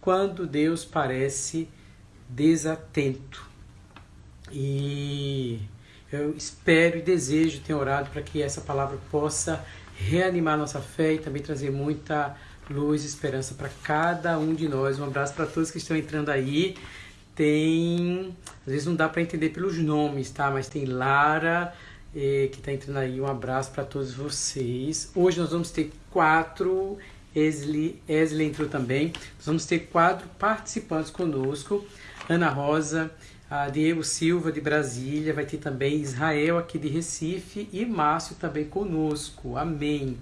quando Deus parece desatento. E eu espero e desejo, tenho orado para que essa palavra possa reanimar nossa fé e também trazer muita luz e esperança para cada um de nós. Um abraço para todos que estão entrando aí. Tem, às vezes não dá para entender pelos nomes, tá? Mas tem Lara eh, que está entrando aí. Um abraço para todos vocês. Hoje nós vamos ter quatro Esli, Esli entrou também. Nós vamos ter quatro participantes conosco. Ana Rosa, Diego Silva de Brasília, vai ter também Israel aqui de Recife e Márcio também conosco. Amém.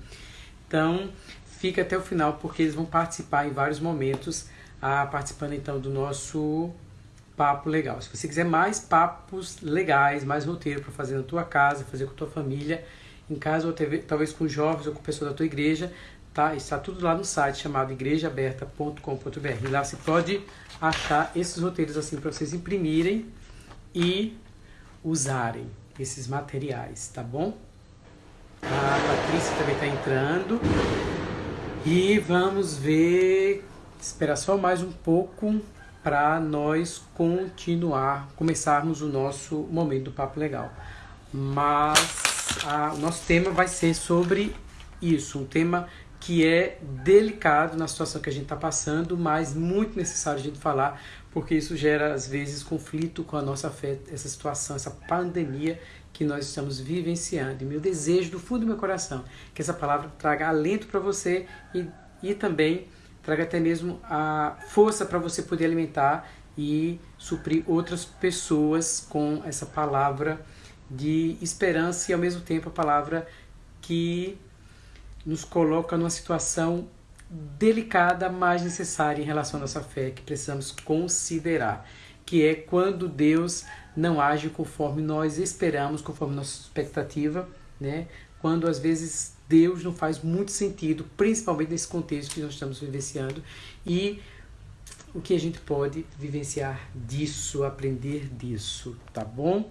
Então, fica até o final porque eles vão participar em vários momentos, ah, participando então do nosso papo legal. Se você quiser mais papos legais, mais roteiro para fazer na tua casa, fazer com a tua família, em casa ou talvez com jovens ou com pessoas da tua igreja, tá? Está tudo lá no site chamado igrejaaberta.com.br. Lá você pode achar esses roteiros assim para vocês imprimirem e usarem esses materiais, tá bom? A Patrícia também está entrando. E vamos ver, esperar só mais um pouco para nós continuar, começarmos o nosso momento do Papo Legal. Mas a, o nosso tema vai ser sobre isso, um tema que é delicado na situação que a gente está passando, mas muito necessário a gente falar, porque isso gera às vezes conflito com a nossa fé, essa situação, essa pandemia que nós estamos vivenciando. E meu desejo do fundo do meu coração que essa palavra traga alento para você e, e também traga até mesmo a força para você poder alimentar e suprir outras pessoas com essa palavra de esperança e ao mesmo tempo a palavra que nos coloca numa situação delicada, mas necessária em relação à nossa fé, que precisamos considerar, que é quando Deus não age conforme nós esperamos, conforme nossa expectativa, né? Quando às vezes Deus não faz muito sentido, principalmente nesse contexto que nós estamos vivenciando e o que a gente pode vivenciar disso, aprender disso, tá bom?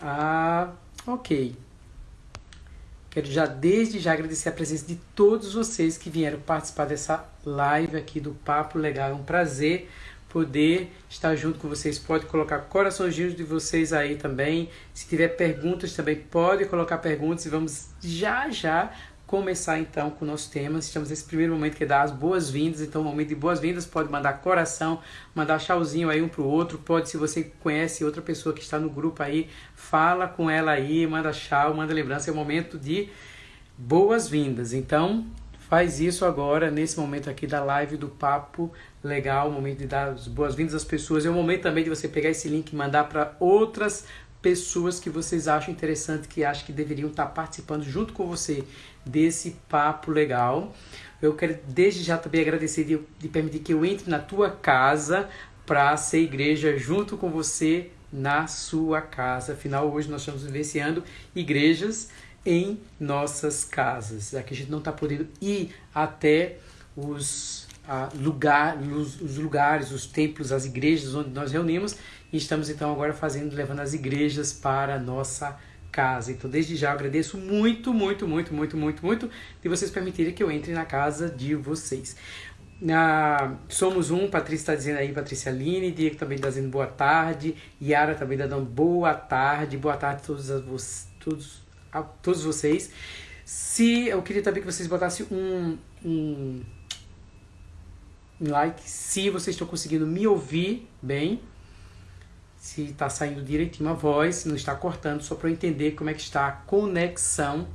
Ah, ok. Quero já desde já agradecer a presença de todos vocês que vieram participar dessa live aqui do Papo Legal. É um prazer poder estar junto com vocês. Pode colocar coraçõezinhos de vocês aí também. Se tiver perguntas também, pode colocar perguntas e vamos já já começar então com o nosso tema. Estamos nesse primeiro momento que é dar as boas-vindas, então, momento de boas-vindas, pode mandar coração, mandar tchauzinho aí um pro outro, pode, se você conhece outra pessoa que está no grupo aí, fala com ela aí, manda tchau, manda lembrança, é o momento de boas-vindas. Então, faz isso agora, nesse momento aqui da live do Papo Legal, momento de dar as boas-vindas às pessoas, é o momento também de você pegar esse link e mandar para outras pessoas que vocês acham interessante, que acham que deveriam estar participando junto com você desse papo legal. Eu quero desde já também agradecer de, de permitir que eu entre na tua casa para ser igreja junto com você na sua casa. Afinal, hoje nós estamos vivenciando igrejas em nossas casas. Aqui a gente não está podendo ir até os, ah, lugar, os, os lugares, os templos, as igrejas onde nós reunimos. E estamos então agora fazendo, levando as igrejas para a nossa casa. Então, desde já, agradeço muito, muito, muito, muito, muito, muito de vocês permitirem que eu entre na casa de vocês. Ah, somos um, Patrícia está dizendo aí, Patrícia Aline, Diego também está dizendo boa tarde, Yara também está dando boa tarde, boa tarde a todos, a todos, a todos vocês. Se eu queria também que vocês botassem um, um like, se vocês estão conseguindo me ouvir bem, se está saindo direitinho a voz, não está cortando, só para eu entender como é que está a conexão,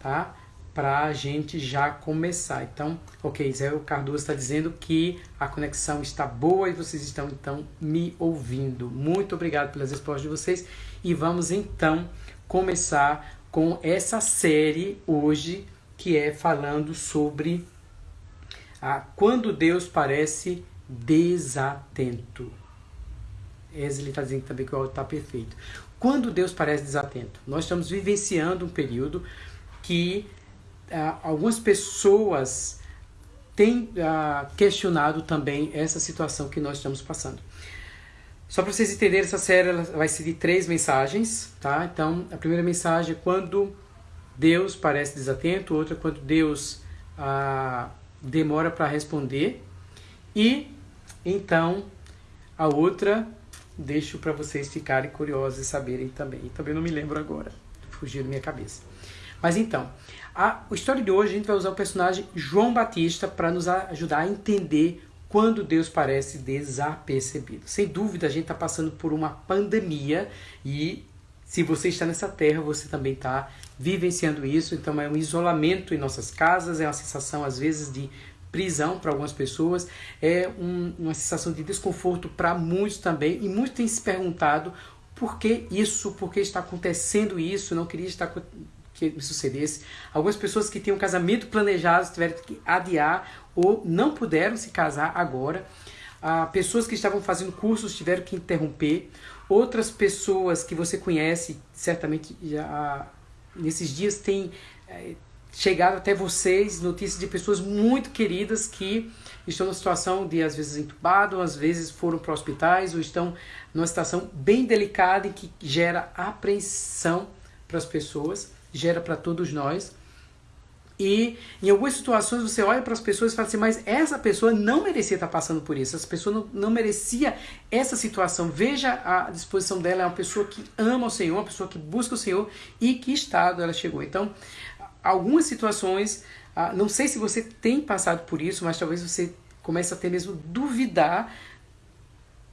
tá? Para a gente já começar. Então, ok, Zé Cardoso está dizendo que a conexão está boa e vocês estão então me ouvindo. Muito obrigado pelas respostas de vocês e vamos então começar com essa série hoje que é falando sobre a, quando Deus parece desatento. Wesley está dizendo também que o áudio está perfeito. Quando Deus parece desatento? Nós estamos vivenciando um período que ah, algumas pessoas têm ah, questionado também essa situação que nós estamos passando. Só para vocês entenderem, essa série vai ser de três mensagens, tá? Então, a primeira mensagem é quando Deus parece desatento, outra é quando Deus ah, demora para responder, e Então, a outra deixo para vocês ficarem curiosos e saberem também. Também não me lembro agora, fugiu da minha cabeça. Mas então, a, história de hoje a gente vai usar o personagem João Batista para nos ajudar a entender quando Deus parece desapercebido. Sem dúvida, a gente está passando por uma pandemia e se você está nessa terra, você também está vivenciando isso. Então, é um isolamento em nossas casas, é uma sensação, às vezes, de prisão para algumas pessoas, é um, uma sensação de desconforto para muitos também. E muitos têm se perguntado por que isso, por que está acontecendo isso, não queria estar que me sucedesse. Algumas pessoas que tinham casamento planejado tiveram que adiar ou não puderam se casar agora. Ah, pessoas que estavam fazendo cursos tiveram que interromper. Outras pessoas que você conhece, certamente já nesses dias têm chegado até vocês notícias de pessoas muito queridas que estão numa situação de às vezes entubado, às vezes foram para hospitais ou estão numa situação bem delicada e que gera apreensão para as pessoas gera para todos nós. E em algumas situações você olha para as pessoas e fala assim, mas essa pessoa não merecia estar passando por isso, essa pessoa não, não merecia essa situação. Veja a disposição dela, é uma pessoa que ama o Senhor, uma pessoa que busca o Senhor e que estado ela chegou. Então, algumas situações, ah, não sei se você tem passado por isso, mas talvez você comece a ter mesmo duvidar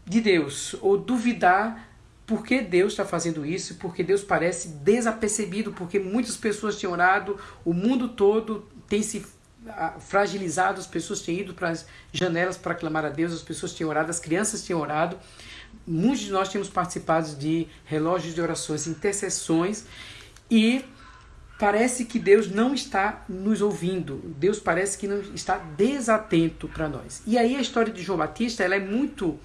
de Deus ou duvidar por que Deus está fazendo isso? Porque Deus parece desapercebido, porque muitas pessoas têm orado, o mundo todo tem se ah, fragilizado, as pessoas têm ido para as janelas para clamar a Deus, as pessoas têm orado, as crianças têm orado. Muitos de nós temos participado de relógios de orações, intercessões, e parece que Deus não está nos ouvindo. Deus parece que não está desatento para nós. E aí a história de João Batista, ela é muito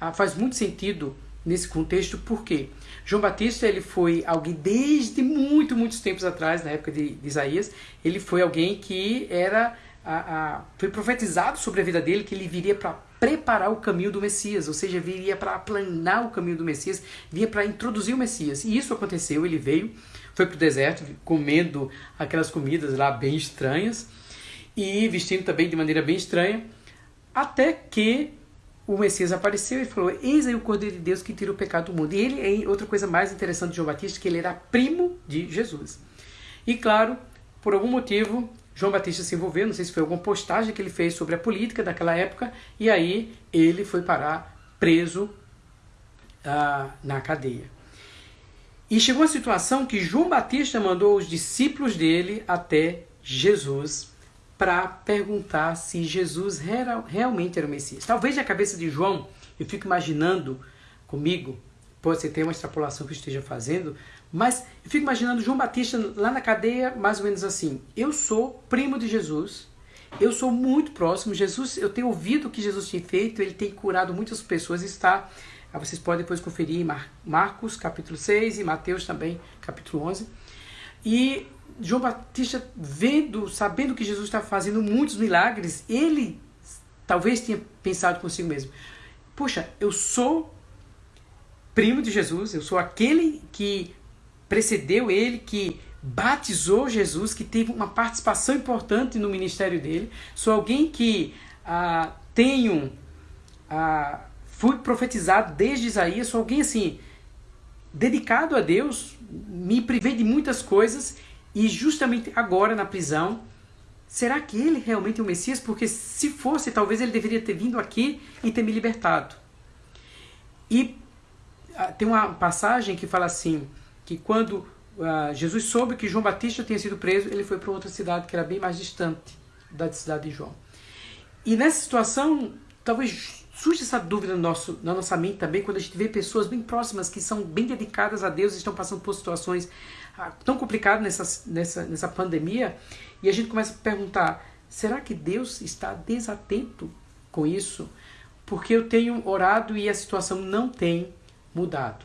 ah, faz muito sentido nesse contexto, porque João Batista ele foi alguém desde muito, muitos tempos atrás, na época de, de Isaías, ele foi alguém que era a, a, foi profetizado sobre a vida dele que ele viria para preparar o caminho do Messias, ou seja, viria para aplanar o caminho do Messias, vinha para introduzir o Messias. E isso aconteceu, ele veio, foi para o deserto, comendo aquelas comidas lá bem estranhas e vestindo também de maneira bem estranha, até que o Messias apareceu e falou: Eis aí o Cordeiro de Deus que tira o pecado do mundo. E ele, outra coisa mais interessante de João Batista, que ele era primo de Jesus. E claro, por algum motivo, João Batista se envolveu, não sei se foi alguma postagem que ele fez sobre a política daquela época, e aí ele foi parar preso ah, na cadeia. E chegou a situação que João Batista mandou os discípulos dele até Jesus para perguntar se Jesus era, realmente era o Messias. Talvez na cabeça de João, eu fico imaginando comigo, pode ser ter uma extrapolação que eu esteja fazendo, mas eu fico imaginando João Batista lá na cadeia, mais ou menos assim: eu sou primo de Jesus, eu sou muito próximo. Jesus, eu tenho ouvido o que Jesus tem feito, ele tem curado muitas pessoas, está. Vocês podem depois conferir em Marcos capítulo 6 e Mateus também, capítulo 11. E João Batista, vendo, sabendo que Jesus estava fazendo muitos milagres, ele talvez tenha pensado consigo mesmo: Poxa, eu sou primo de Jesus, eu sou aquele que precedeu ele, que batizou Jesus, que teve uma participação importante no ministério dele, sou alguém que ah, tenho. Ah, fui profetizado desde Isaías, sou alguém assim, dedicado a Deus, me privei de muitas coisas e justamente agora na prisão, será que ele realmente é o Messias? Porque se fosse, talvez ele deveria ter vindo aqui e ter me libertado. E uh, tem uma passagem que fala assim, que quando uh, Jesus soube que João Batista tinha sido preso, ele foi para outra cidade que era bem mais distante da cidade de João. E nessa situação, talvez surge essa dúvida no nosso, na nossa mente também, quando a gente vê pessoas bem próximas que são bem dedicadas a Deus estão passando por situações ah, tão complicadas nessa, nessa, nessa pandemia, e a gente começa a perguntar: será que Deus está desatento com isso? Porque eu tenho orado e a situação não tem mudado.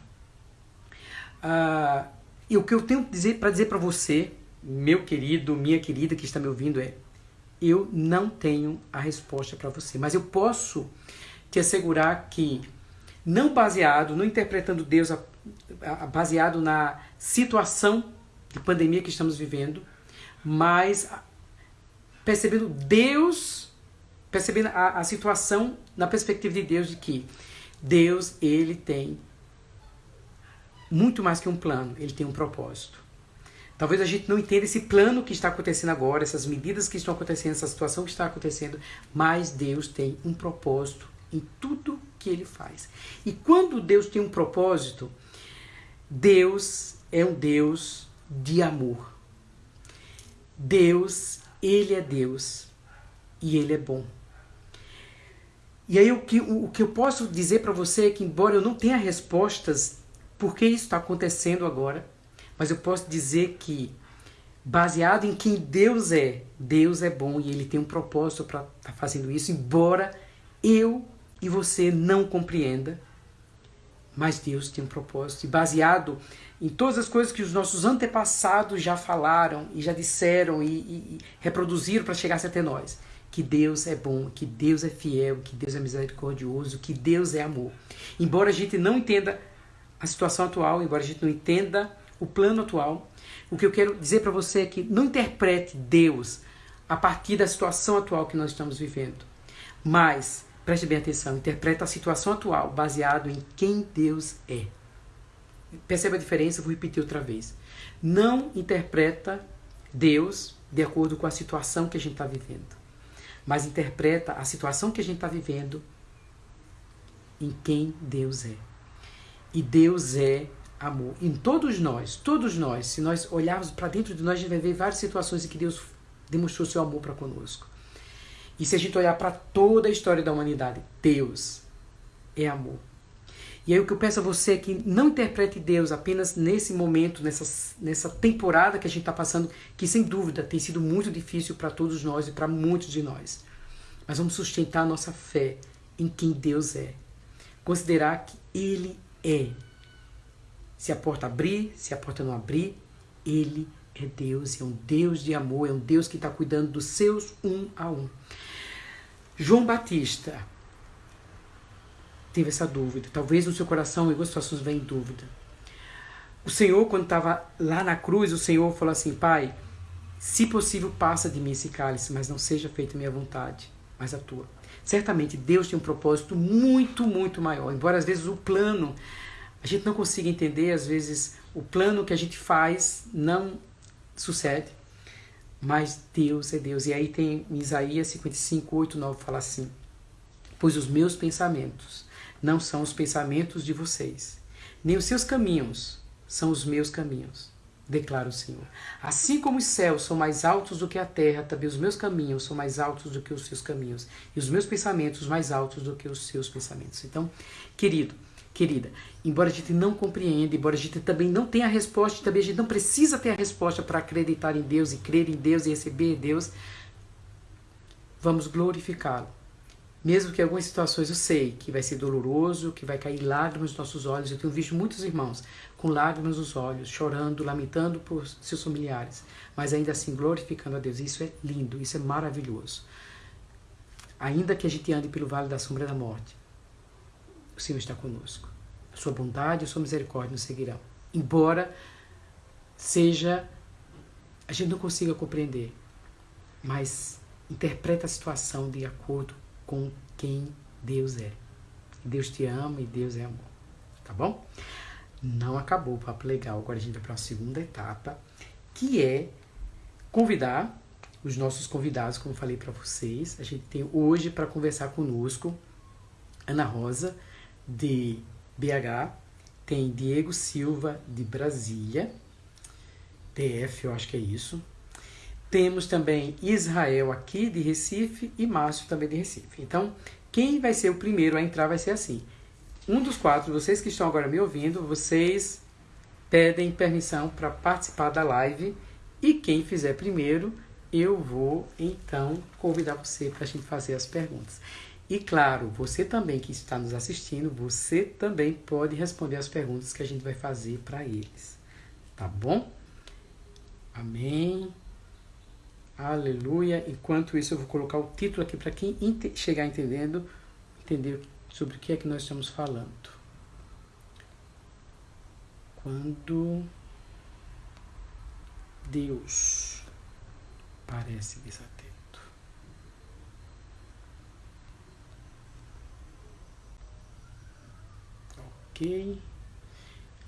Ah, e o que eu tenho para dizer para você, meu querido, minha querida que está me ouvindo, é: eu não tenho a resposta para você, mas eu posso te assegurar que, não baseado, não interpretando Deus a, a, baseado na situação de pandemia que estamos vivendo, mas percebendo Deus percebendo a, a situação na perspectiva de Deus de que Deus, ele tem muito mais que um plano, ele tem um propósito. Talvez a gente não entenda esse plano que está acontecendo agora, essas medidas que estão acontecendo, essa situação que está acontecendo, mas Deus tem um propósito em tudo que ele faz. E quando Deus tem um propósito, Deus é um Deus de amor. Deus, ele é Deus e ele é bom. E aí o que, o, o que eu posso dizer para você é que, embora eu não tenha respostas por que isso está acontecendo agora, mas eu posso dizer que, baseado em quem Deus é, Deus é bom e Ele tem um propósito para estar tá fazendo isso, embora eu e você não compreenda, mas Deus tem um propósito. E baseado em todas as coisas que os nossos antepassados já falaram e já disseram e, e, e reproduziram para chegar até nós que Deus é bom, que Deus é fiel, que Deus é misericordioso, que Deus é amor. Embora a gente não entenda a situação atual, embora a gente não entenda o plano atual, o que eu quero dizer para você é que não interprete Deus a partir da situação atual que nós estamos vivendo, mas preste bem atenção, interprete a situação atual baseado em quem Deus é. Perceba a diferença, vou repetir outra vez. Não interpreta Deus de acordo com a situação que a gente está vivendo mas interpreta a situação que a gente está vivendo em quem Deus é. E Deus é amor. Em todos nós, todos nós, se nós olharmos para dentro de nós, a gente vai ver várias situações em que Deus demonstrou seu amor para conosco. E se a gente olhar para toda a história da humanidade, Deus é amor. E aí o que eu peço a você é que não interprete Deus apenas nesse momento, nessa, nessa temporada que a gente está passando, que sem dúvida tem sido muito difícil para todos nós e para muitos de nós. Mas vamos sustentar a nossa fé em quem Deus é. Considerar que Ele é. Se a porta abrir, se a porta não abrir, Ele é Deus, é um Deus de amor, é um Deus que está cuidando dos seus um a um. João Batista, teve essa dúvida. Talvez no seu coração, em algumas situações, venha dúvida. O Senhor, quando estava lá na cruz, o Senhor falou assim: Pai, se possível, passa de mim esse cálice, mas não seja feita a minha vontade, mas a tua. Certamente Deus tem um propósito muito, muito maior. Embora às vezes o plano a gente não consiga entender, às vezes o plano que a gente faz não sucede, mas Deus é Deus. E aí tem Isaías 55, 8, 9 fala assim: Pois os meus pensamentos não são os pensamentos de vocês, nem os seus caminhos são os meus caminhos, declara o Senhor. Assim como os céus são mais altos do que a terra, também os meus caminhos são mais altos do que os seus caminhos, e os meus pensamentos mais altos do que os seus pensamentos. Então, querido, querida, embora a gente não compreenda, embora a gente também não tenha a resposta, também a gente não precisa ter a resposta para acreditar em Deus e crer em Deus e receber Deus, vamos glorificá-lo mesmo que em algumas situações eu sei que vai ser doloroso, que vai cair lágrimas nos nossos olhos. Eu tenho visto muitos irmãos com lágrimas nos olhos, chorando, lamentando por seus familiares, mas ainda assim glorificando a Deus. Isso é lindo, isso é maravilhoso. Ainda que a gente ande pelo vale da sombra da morte, o Senhor está conosco. Sua bondade e sua misericórdia nos seguirão. Embora seja a gente não consiga compreender, mas interpreta a situação de acordo com quem Deus é. Deus te ama e Deus é amor. Tá bom? Não acabou o papo legal. Agora a gente vai para a segunda etapa, que é convidar os nossos convidados, como falei para vocês. A gente tem hoje para conversar conosco Ana Rosa, de BH, tem Diego Silva, de Brasília, TF, eu acho que é isso. Temos também Israel aqui de Recife e Márcio também de Recife. Então, quem vai ser o primeiro a entrar vai ser assim. Um dos quatro, vocês que estão agora me ouvindo, vocês pedem permissão para participar da live e quem fizer primeiro, eu vou então convidar você para a gente fazer as perguntas. E claro, você também que está nos assistindo, você também pode responder as perguntas que a gente vai fazer para eles. Tá bom? Amém. Aleluia. Enquanto isso, eu vou colocar o título aqui para quem chegar entendendo, entender sobre o que é que nós estamos falando. Quando Deus parece desatento. Ok.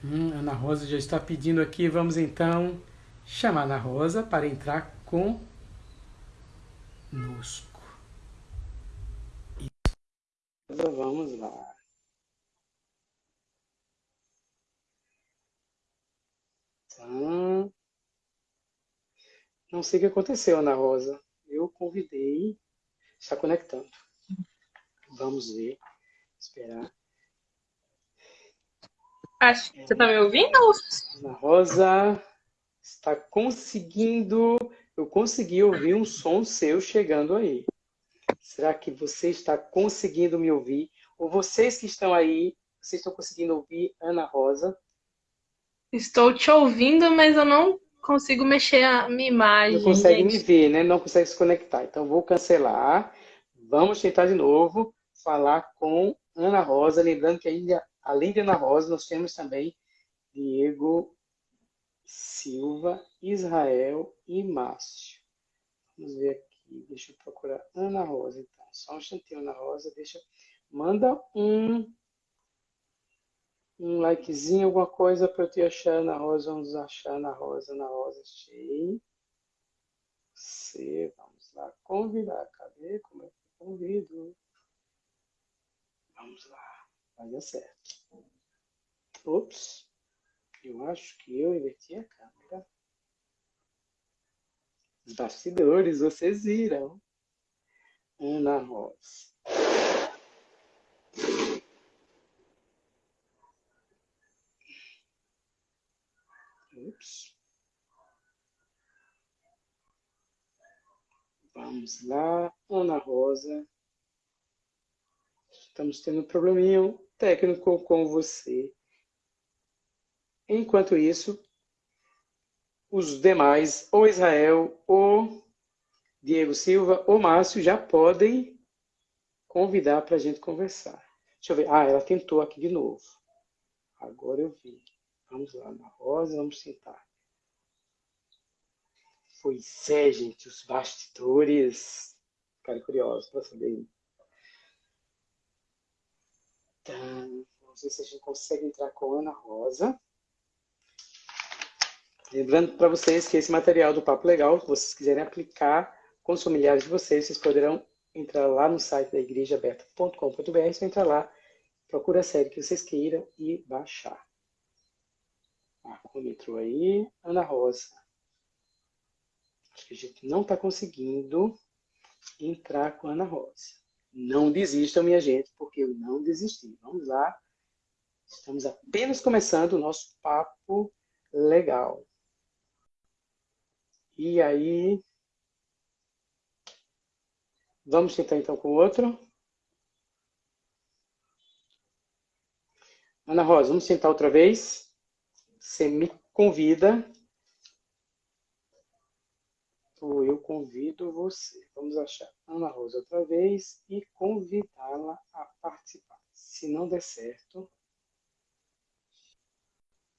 Hum, Ana Rosa já está pedindo aqui. Vamos então chamar Ana Rosa para entrar com conosco. Vamos lá. Então, não sei o que aconteceu, Ana Rosa. Eu convidei, está conectando. Vamos ver, esperar. Acho que você está me ouvindo? Ana Rosa está conseguindo. Eu consegui ouvir um som seu chegando aí. Será que você está conseguindo me ouvir? Ou vocês que estão aí, vocês estão conseguindo ouvir Ana Rosa? Estou te ouvindo, mas eu não consigo mexer a minha imagem. Não consegue gente. me ver, né? Não consegue se conectar. Então vou cancelar. Vamos tentar de novo falar com Ana Rosa. Lembrando que ainda, além de Ana Rosa, nós temos também Diego Silva, Israel e Márcio. Vamos ver aqui. Deixa eu procurar Ana Rosa, então. Só um instantinho, Ana Rosa. Deixa. Manda um um likezinho, alguma coisa para eu te achar Ana Rosa. Vamos achar Ana Rosa, Ana Rosa, achei. Você, vamos lá, convidar. Cadê? Como é que eu convido? Vamos lá, vai dar certo. Ops, eu acho que eu inverti a câmera. Os bastidores, vocês viram. Ana Rosa. Ups. Vamos lá, Ana Rosa. Estamos tendo um probleminha técnico com você. Enquanto isso, os demais, ou Israel, ou Diego Silva, ou Márcio, já podem convidar para a gente conversar. Deixa eu ver. Ah, ela tentou aqui de novo. Agora eu vi. Vamos lá na rosa, vamos sentar. Pois é, gente, os bastidores. Ficaram curiosos para saber. Vamos ver se a gente consegue entrar com a Ana Rosa. Lembrando para vocês que esse material do Papo Legal, se vocês quiserem aplicar com os familiares de vocês, vocês poderão entrar lá no site da igrejaberta.com.br, você entra lá, procura a série que vocês queiram e baixar. Marcômetro aí. Ana Rosa. Acho que a gente não está conseguindo entrar com a Ana Rosa. Não desistam, minha gente, porque eu não desisti. Vamos lá. Estamos apenas começando o nosso papo legal. E aí. Vamos tentar então com o outro. Ana Rosa, vamos tentar outra vez. Você me convida, ou eu convido você. Vamos achar Ana Rosa outra vez e convidá-la a participar. Se não der certo.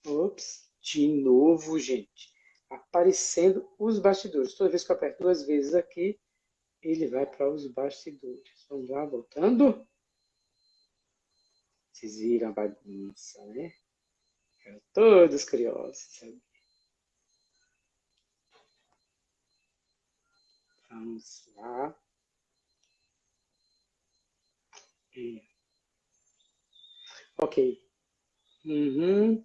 Ops, de novo, gente. Aparecendo os bastidores. Toda vez que eu aperto duas vezes aqui, ele vai para os bastidores. Vamos lá, voltando. Vocês viram a bagunça, né? Ficaram todos curiosos, sabe? Vamos lá. E... Ok. Uhum.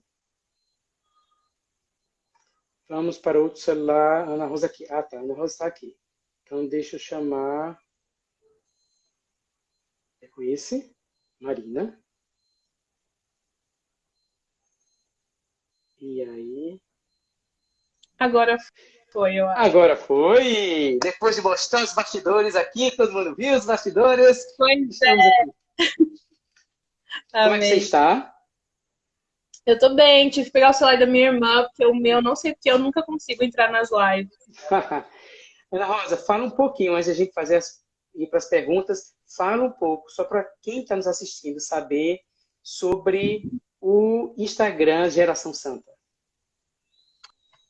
Vamos para outro celular. Ana Rosa aqui. Ah, tá. Ana Rosa está aqui. Então, deixa eu chamar. É com esse. Marina. E aí? Agora foi, eu acho. Agora foi! Depois de mostrar os bastidores aqui, todo mundo viu os bastidores? Pois é. Aqui. Como é que você está? Eu tô bem, tive que pegar o celular da minha irmã, porque o meu, não sei porque, eu nunca consigo entrar nas lives. Ana Rosa, fala um pouquinho, antes de a gente fazer as, ir para as perguntas, fala um pouco, só para quem está nos assistindo saber sobre o Instagram Geração Santa?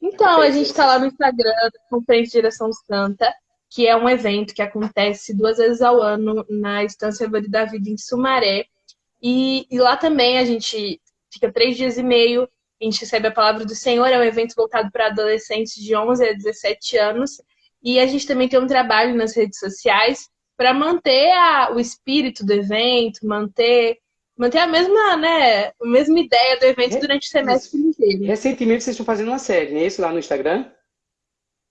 Então, a gente está lá no Instagram da Conferência Geração Santa, que é um evento que acontece duas vezes ao ano na Estância Vale da Vida em Sumaré. E, e lá também a gente fica três dias e meio. A gente recebe a palavra do Senhor, é um evento voltado para adolescentes de 11 a 17 anos. E a gente também tem um trabalho nas redes sociais para manter a, o espírito do evento, manter manter a mesma, né, a mesma ideia do evento durante o semestre inteiro. Recentemente vocês estão fazendo uma série, não é isso lá no Instagram?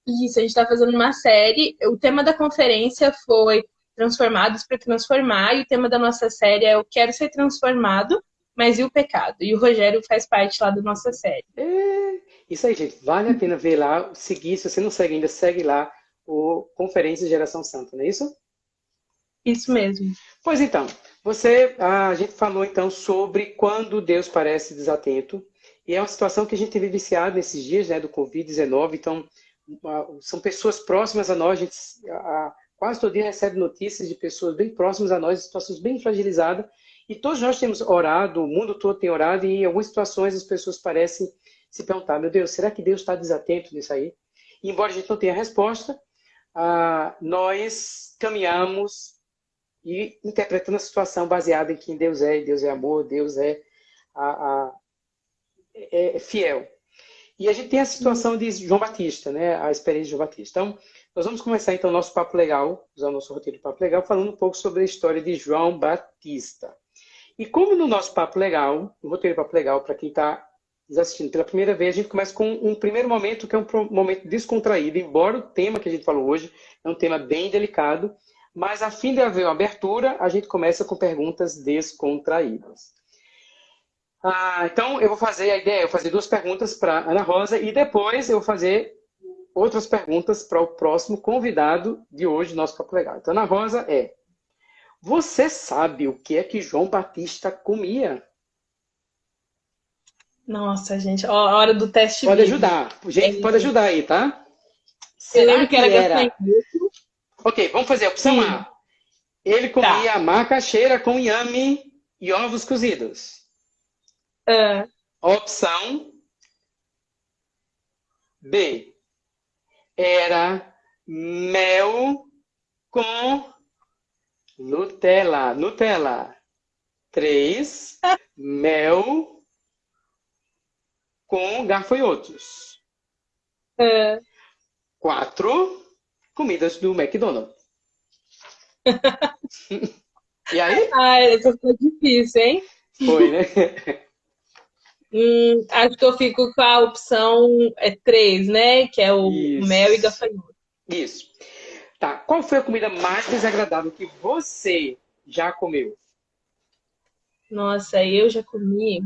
Isso, a gente está fazendo uma série. O tema da conferência foi Transformados para Transformar, e o tema da nossa série é Eu Quero Ser Transformado, mas e o pecado? E o Rogério faz parte lá da nossa série. É, isso aí, gente. Vale a pena ver lá, seguir. Se você não segue ainda, segue lá o Conferência Geração Santa, não é isso? Isso mesmo. Pois então, você, a gente falou então sobre quando Deus parece desatento, e é uma situação que a gente teve viciado nesses dias, né, do Covid-19, então são pessoas próximas a nós, a gente a, quase todo dia recebe notícias de pessoas bem próximas a nós, situações bem fragilizadas, e todos nós temos orado, o mundo todo tem orado, e em algumas situações as pessoas parecem se perguntar, meu Deus, será que Deus está desatento nisso aí? E embora a gente não tenha resposta, ah, nós caminhamos e interpretando a situação baseada em quem Deus é, Deus é amor, Deus é, a, a, é, é fiel. E a gente tem a situação de João Batista, né? A experiência de João Batista. Então, nós vamos começar então o nosso papo legal, usar o nosso roteiro de papo legal, falando um pouco sobre a história de João Batista. E como no nosso papo legal, no roteiro papo legal, para quem está assistindo pela primeira vez, a gente começa com um primeiro momento que é um momento descontraído, embora o tema que a gente falou hoje é um tema bem delicado, mas a fim de haver uma abertura, a gente começa com perguntas descontraídas. Ah, então, eu vou fazer a ideia, eu vou fazer duas perguntas para Ana Rosa e depois eu vou fazer outras perguntas para o próximo convidado de hoje, nosso Papo Legal. Então, Ana Rosa é: Você sabe o que é que João Batista comia? Nossa, gente, ó, a hora do teste. Pode ajudar. Gente, é... pode ajudar aí, tá? Você lembra que era, era... Ok, vamos fazer a opção Sim. A. Ele comia tá. macaxeira com inhame e ovos cozidos. Uh. Opção B. Era mel com Nutella. Nutella. 3. mel com gafanhotos. Uh. 4. Comidas do McDonald's. e aí? Ai, essa foi difícil, hein? Foi, né? Hum, acho que eu fico com a opção é 3, né? Que é o Isso. mel e gafanhoto. Isso. Tá. Qual foi a comida mais desagradável que você já comeu? Nossa, eu já comi.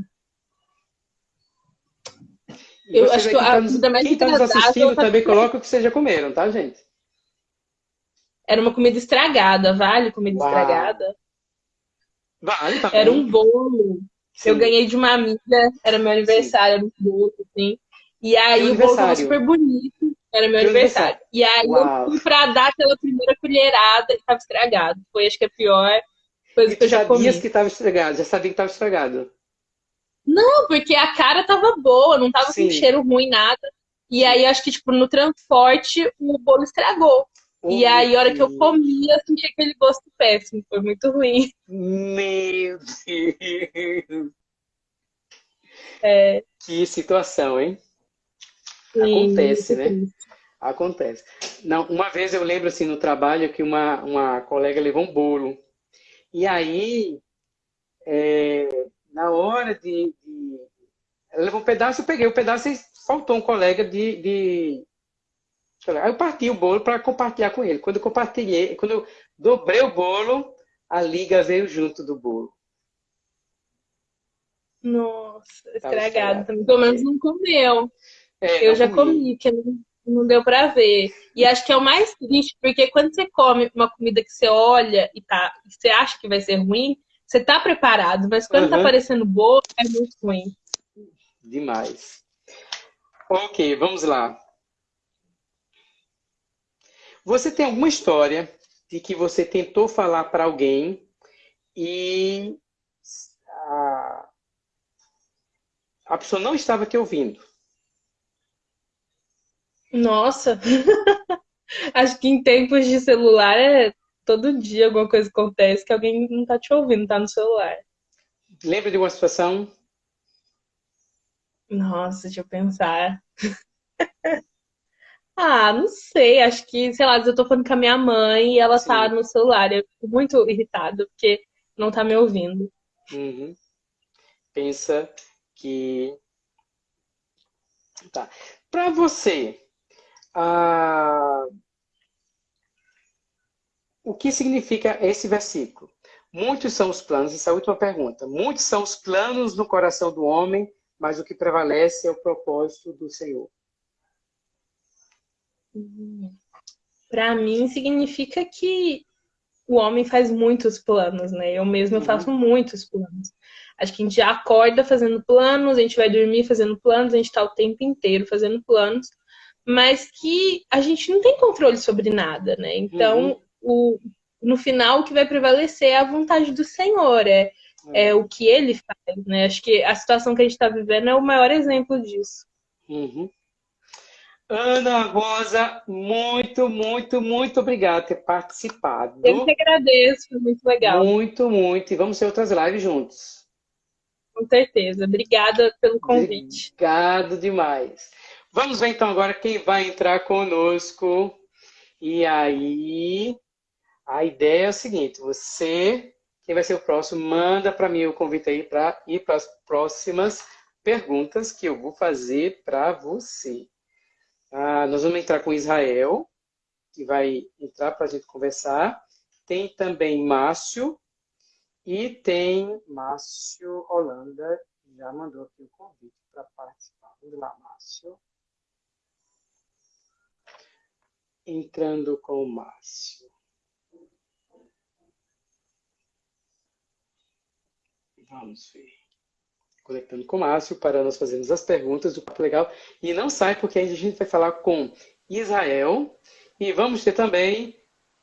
Eu acho que a tá comida mais Quem está nos assistindo também coloca o que vocês já comeram, tá, gente? Era uma comida estragada, vale? Comida Uau. estragada? Vale, tá Era um bolo Sim. Eu ganhei de uma amiga, era meu aniversário, era um bolo, assim. E aí o bolo tava super bonito, era meu aniversário. E aí Uau. eu fui pra dar aquela primeira colherada e tava estragado. Foi acho que a pior coisa e que eu já comi. que tava estragado, já sabia que tava estragado. Não, porque a cara tava boa, não tava Sim. com cheiro ruim, nada. E aí acho que, tipo, no transporte o bolo estragou. Oh, e aí, a hora que eu comi, eu senti aquele gosto péssimo. Foi muito ruim. Meu Deus! É... Que situação, hein? Acontece, né? Acontece. Não, uma vez eu lembro, assim, no trabalho, que uma, uma colega levou um bolo. E aí, é, na hora de, de... Ela levou um pedaço, eu peguei o pedaço e faltou um colega de, de Aí eu parti o bolo para compartilhar com ele. Quando eu compartilhei, quando eu dobrei o bolo, a liga veio junto do bolo. Nossa, estragado. Pelo menos não comeu. É, eu já comi, que não, deu para ver. E acho que é o mais triste, porque quando você come uma comida que você olha e tá, você acha que vai ser ruim, você tá preparado, mas quando uhum. tá aparecendo bolo, é muito ruim. Demais. Ok, vamos lá. Você tem alguma história de que você tentou falar para alguém e a, a pessoa não estava te ouvindo? Nossa! Acho que em tempos de celular é todo dia alguma coisa acontece que alguém não está te ouvindo, está no celular. Lembra de uma situação? Nossa, deixa eu pensar. ah, não sei. Acho que, sei lá, eu tô falando com a minha mãe e ela Sim. tá no celular. Eu fico muito irritada porque não tá me ouvindo. Uhum. Pensa que. Tá. Para você, ah, o que significa esse versículo? Muitos são os planos, essa é a última pergunta. Muitos são os planos no coração do homem, mas o que prevalece é o propósito do Senhor. Para mim, significa que o homem faz muitos planos, né? Eu mesma uhum. faço muitos planos. Acho que a gente acorda fazendo planos, a gente vai dormir fazendo planos, a gente está o tempo inteiro fazendo planos, mas que a gente não tem controle sobre nada, né? Então, uhum. o, no final, o que vai prevalecer é a vontade do Senhor, é, é. é o que ele faz, né? Acho que a situação que a gente está vivendo é o maior exemplo disso. Uhum. Ana Rosa, muito, muito, muito obrigada por ter participado. Eu que agradeço, foi muito legal. Muito, muito. E vamos ter outras lives juntos. Com certeza. Obrigada pelo convite. Obrigado demais. Vamos ver então agora quem vai entrar conosco. E aí, a ideia é o seguinte: você, quem vai ser o próximo, manda para mim o convite aí para ir para as próximas perguntas que eu vou fazer para você. Ah, nós vamos entrar com Israel, que vai entrar para a gente conversar. Tem também Márcio, e tem Márcio Holanda, já mandou aqui o convite para participar. Vamos lá, Márcio. Entrando com o Márcio. Vamos ver. Conectando com o Márcio para nós fazermos as perguntas do Papo Legal. E não sai, porque a gente vai falar com Israel. E vamos ter também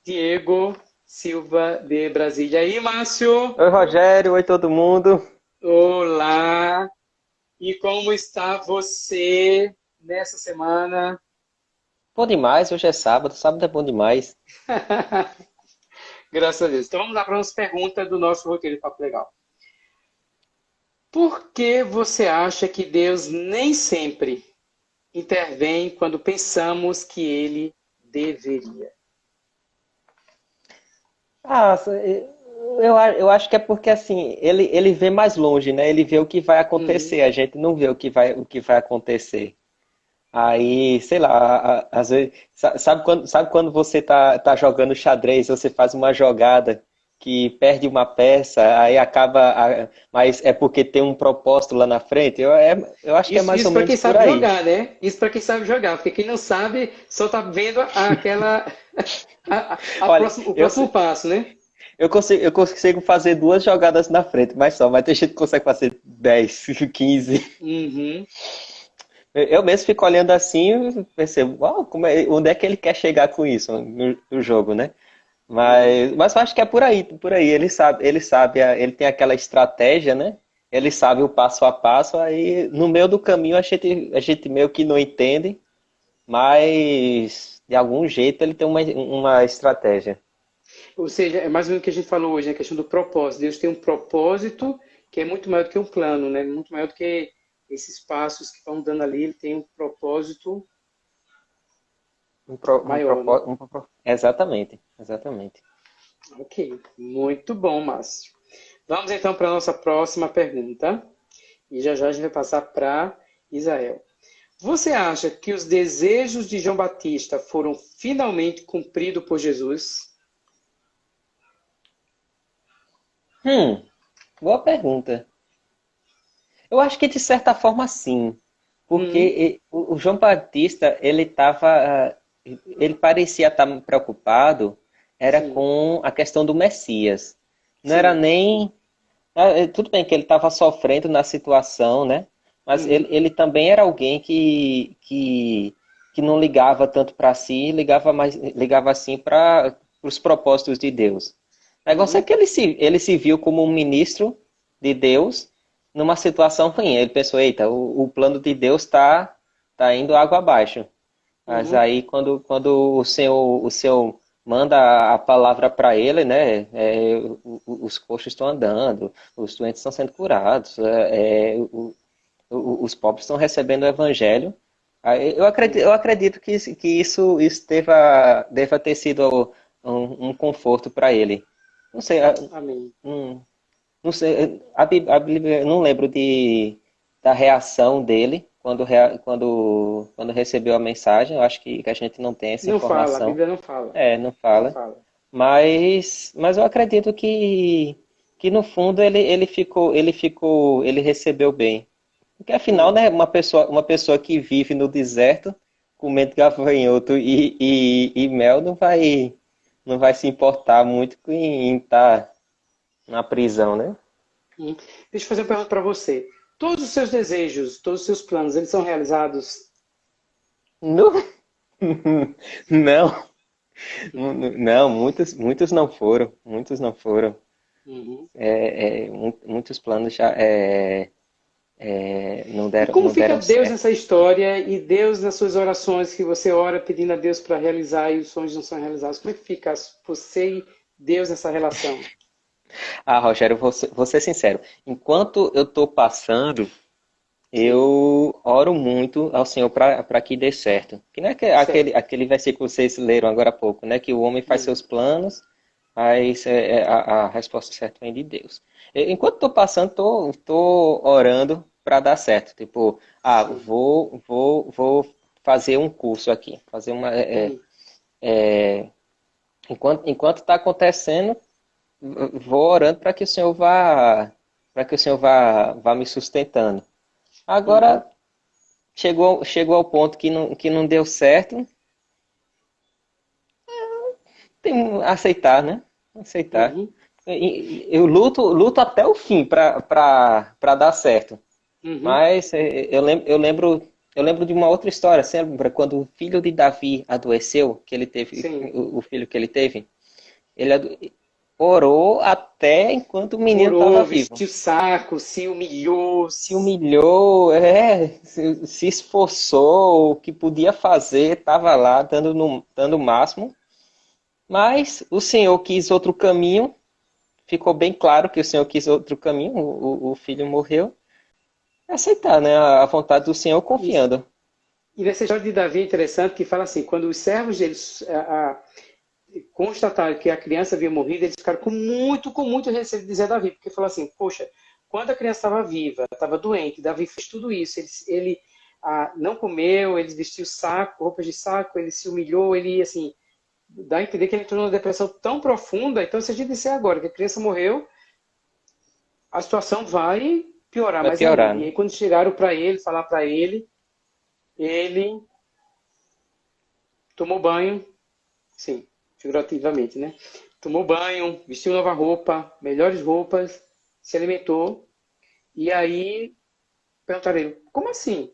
Diego Silva de Brasília. E aí, Márcio? Oi, Rogério. Oi, todo mundo. Olá. E como está você nessa semana? Bom demais. Hoje é sábado. Sábado é bom demais. Graças a Deus. Então vamos lá para as perguntas do nosso roteiro de Papo Legal. Por que você acha que Deus nem sempre intervém quando pensamos que ele deveria? Ah, eu, eu acho que é porque assim, ele, ele vê mais longe, né? Ele vê o que vai acontecer, uhum. a gente não vê o que vai, o que vai acontecer. Aí, sei lá, às vezes, sabe quando, sabe quando você tá, tá jogando xadrez, você faz uma jogada que perde uma peça, aí acaba, mas é porque tem um propósito lá na frente. Eu, é, eu acho que é mais isso ou menos Isso para quem sabe jogar, né? Isso para quem sabe jogar, porque quem não sabe só tá vendo aquela a, a Olha, próximo, o próximo eu, passo, né? Eu consigo, eu consigo fazer duas jogadas na frente, mas só, mas tem gente que consegue fazer 10, 15. Uhum. Eu mesmo fico olhando assim e percebo, uau, como é, onde é que ele quer chegar com isso no, no jogo, né? Mas, mas acho que é por aí, por aí. Ele sabe, ele sabe, ele tem aquela estratégia, né? Ele sabe o passo a passo, aí no meio do caminho a gente, a gente meio que não entende, mas de algum jeito ele tem uma, uma estratégia. Ou seja, é mais ou menos o que a gente falou hoje, a questão do propósito. Deus tem um propósito que é muito maior do que um plano, né? Muito maior do que esses passos que estão dando ali, ele tem um propósito um, pro, maior. Um né? um, exatamente, exatamente. Ok, muito bom, Márcio. Vamos então para a nossa próxima pergunta. E já já a gente vai passar para Israel. Você acha que os desejos de João Batista foram finalmente cumpridos por Jesus? Hum, boa pergunta. Eu acho que de certa forma sim, porque hum. o João Batista ele estava ele parecia estar preocupado era Sim. com a questão do Messias. Não Sim. era nem. Ah, é, tudo bem que ele estava sofrendo na situação, né? Mas ele, ele também era alguém que, que, que não ligava tanto para si, ligava mais ligava assim para os propósitos de Deus. O negócio é que ele se, ele se viu como um ministro de Deus numa situação ruim. Ele pensou, eita, o, o plano de Deus está tá indo água abaixo. Mas uhum. aí quando, quando o Senhor, o Senhor manda a palavra para ele, né? É, os coxos estão andando, os doentes estão sendo curados, é, é, o, os pobres estão recebendo o evangelho. Eu acredito, eu acredito que, que isso, isso deva, deva ter sido um, um conforto para ele. Não sei. Amém. Um, não sei, a Bíblia, não lembro de, da reação dele quando, quando, quando recebeu a mensagem. Eu acho que, que a gente não tem essa não informação. Não fala, a Bíblia não fala. É, não fala. Não fala. Mas, mas eu acredito que, que no fundo ele, ele ficou, ele ficou, ele recebeu bem. Porque afinal, né, uma pessoa, uma pessoa que vive no deserto, comendo gafanhoto e, e, e mel, não vai, não vai se importar muito em estar na prisão, né? Hum. Deixa eu fazer uma pergunta para você. Todos os seus desejos, todos os seus planos, eles são realizados? Não. não. Não, muitos, muitos não foram. Muitos não foram. Uhum. É, é, muitos planos já é, é, não deram. E como não fica Deus certo. nessa história e Deus nas suas orações que você ora pedindo a Deus para realizar e os sonhos não são realizados? Como é que fica você e Deus nessa relação? Ah, Rogério, vou ser, vou ser sincero. Enquanto eu estou passando, eu oro muito ao Senhor para que dê certo. Que não é que, aquele, aquele versículo que vocês leram agora há pouco, né? Que o homem faz seus planos, mas é, é, a, a, resposta certa vem de Deus. Enquanto estou passando, estou tô, tô orando para dar certo. Tipo, ah, vou, vou, vou fazer um curso aqui. Fazer uma. É, é, enquanto está acontecendo, vou orando para que o Senhor vá para que o Senhor vá, vá me sustentando. Agora uhum. chegou, chegou ao ponto que não, que não deu certo. Tem aceitar, né? Aceitar. Uhum. Eu luto, luto até o fim para dar certo. Uhum. Mas é, eu lembro, eu lembro eu lembro de uma outra história, você lembra quando o filho de Davi adoeceu, que ele teve, o, o, filho que ele teve, ele, orou até enquanto o menino estava vivo. Vestiu saco, se humilhou. Se humilhou, é, se, se esforçou, o que podia fazer, estava lá dando, no, dando o máximo. Mas o Senhor quis outro caminho, ficou bem claro que o Senhor quis outro caminho, o, o filho morreu. Aceitar né, a vontade do Senhor confiando. E nessa história de Davi é interessante que fala assim, quando os servos deles... A, a constataram que a criança havia morrido, eles ficaram com muito, com muito receio de dizer a Davi, porque falou assim, poxa, quando a criança estava viva, estava doente, Davi fez tudo isso, ele, ele ah, não comeu, ele vestiu saco, roupas de saco, ele se humilhou, ele, assim, dá a entender que ele entrou numa depressão tão profunda, então se a gente disser agora que a criança morreu, a situação vai piorar vai mais piorar. Né? E aí quando chegaram para ele, falar para ele, ele tomou banho, sim, figurativamente, né? Tomou banho, vestiu nova roupa, melhores roupas, se alimentou. E aí perguntaram ele, como assim?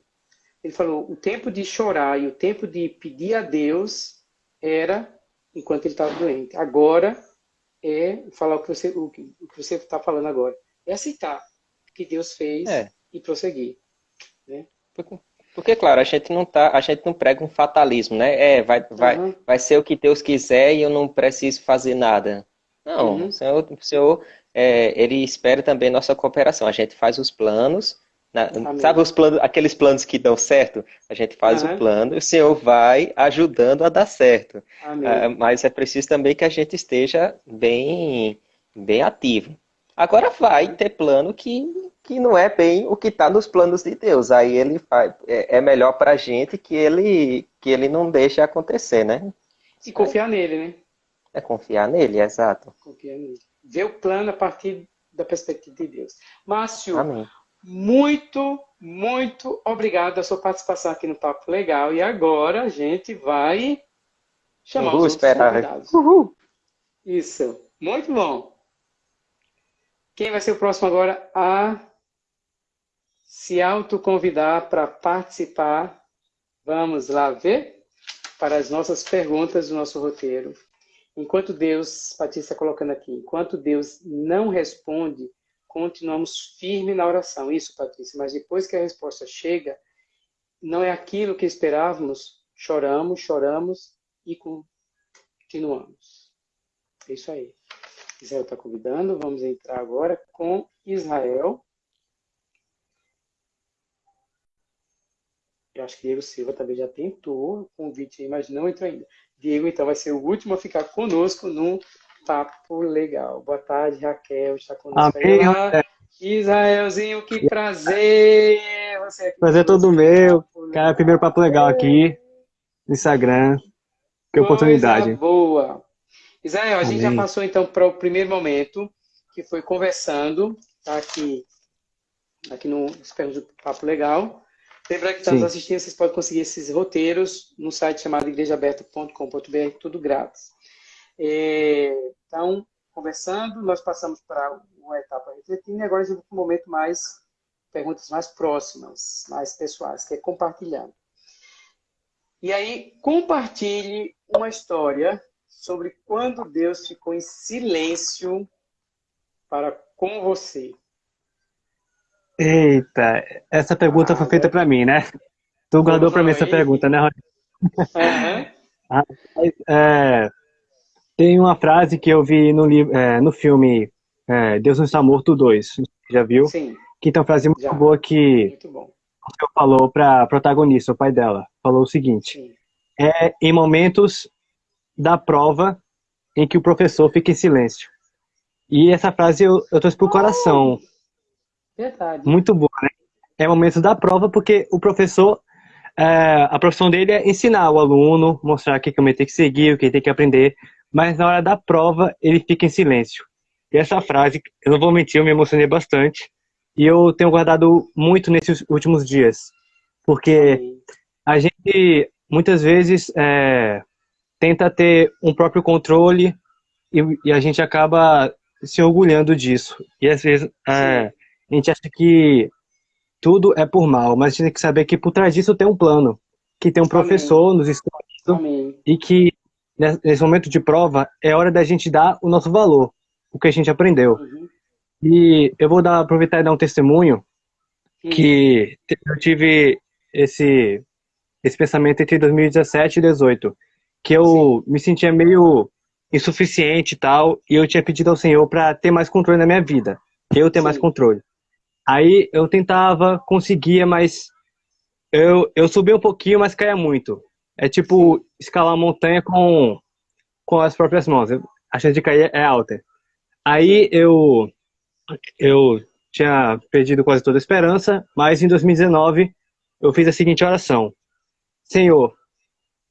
Ele falou, o tempo de chorar e o tempo de pedir a Deus era enquanto ele estava doente. Agora é falar o que você o que, você está falando agora. É aceitar o que Deus fez é. e prosseguir. Né? Porque, claro, a gente não tá, a gente não prega um fatalismo, né? É, vai, vai, uhum. vai ser o que Deus quiser e eu não preciso fazer nada. Não, uhum. o Senhor, o Senhor é, ele espera também nossa cooperação. A gente faz os planos, na, sabe os planos, aqueles planos que dão certo? A gente faz uhum. o plano e o Senhor vai ajudando a dar certo. Ah, mas é preciso também que a gente esteja bem, bem ativo. Agora vai ter plano que que não é bem o que está nos planos de Deus. Aí ele faz, é, é melhor para a gente que ele, que ele não deixe acontecer, né? E confiar nele, né? É confiar nele, exato. Confiar nele. Ver o plano a partir da perspectiva de Deus. Márcio, Amém. muito, muito obrigado a sua participação aqui no Papo Legal. E agora a gente vai chamar Uhul, os esperar. convidados. Uhul. Isso, muito bom. Quem vai ser o próximo agora a se autoconvidar para participar. Vamos lá ver para as nossas perguntas do nosso roteiro. Enquanto Deus, Patrícia está colocando aqui, enquanto Deus não responde, continuamos firme na oração. Isso, Patrícia, mas depois que a resposta chega, não é aquilo que esperávamos, choramos, choramos e continuamos. É isso aí. Israel está convidando, vamos entrar agora com Israel. Eu acho que Diego Silva também já tentou o convite, mas não entrou ainda. Diego, então, vai ser o último a ficar conosco num papo legal. Boa tarde, Raquel, está conosco Amém, aí. Israelzinho, que prazer! Você aqui prazer todo meu. Cara, primeiro papo legal aqui no Instagram. Que Coisa oportunidade. boa. Israel, a gente já Amém. passou então para o primeiro momento, que foi conversando, tá aqui, aqui no Espelho do Papo Legal. Lembrando que está nos assistindo, vocês podem conseguir esses roteiros no site chamado igrejaaberta.com.br, tudo grátis. É, então, conversando, nós passamos para uma etapa refletindo e agora a gente vai para um momento mais, perguntas mais próximas, mais pessoais, que é compartilhando. E aí, compartilhe uma história sobre quando Deus ficou em silêncio para com você. Eita, essa pergunta Ah, foi feita pra mim, né? Tu guardou pra mim essa pergunta, né, Rony? Aham. É, tem uma frase que eu vi no, é, no filme é, Deus não está morto 2, já viu? Sim, Que tem uma frase muito Já. boa que muito bom. falou pra protagonista, o pai dela. Falou o seguinte: Sim. é em momentos da prova em que o professor fica em silêncio. E essa frase eu, eu trouxe pro coração. Verdade. Muito boa, né? É momento da prova porque o professor, é, a profissão dele é ensinar o aluno, mostrar o que ele tem que seguir, o que ele tem que aprender, mas na hora da prova ele fica em silêncio. E essa frase, eu não vou mentir, eu me emocionei bastante e eu tenho guardado muito nesses últimos dias, porque a gente muitas vezes é, tenta ter um próprio controle e, e a gente acaba se orgulhando disso. E às vezes é, a gente acha que tudo é por mal, mas a gente tem que saber que por trás disso tem um plano, que tem um professor nos escondido Amém. e que ne- nesse momento de prova é hora da gente dar o nosso valor, o que a gente aprendeu. Uhum. E eu vou dar, aproveitar e dar um testemunho que te- eu tive esse esse pensamento entre 2017 e 2018, que eu me sentia meio insuficiente e tal, e eu tinha pedido ao Senhor para ter mais controle na minha vida, eu ter mais Sim. controle. Aí eu tentava, conseguia, mas eu eu subia um pouquinho, mas caía muito. É tipo escalar uma montanha com com as próprias mãos. A chance de cair é alta. Aí eu eu tinha perdido quase toda a esperança, mas em 2019 eu fiz a seguinte oração: Senhor,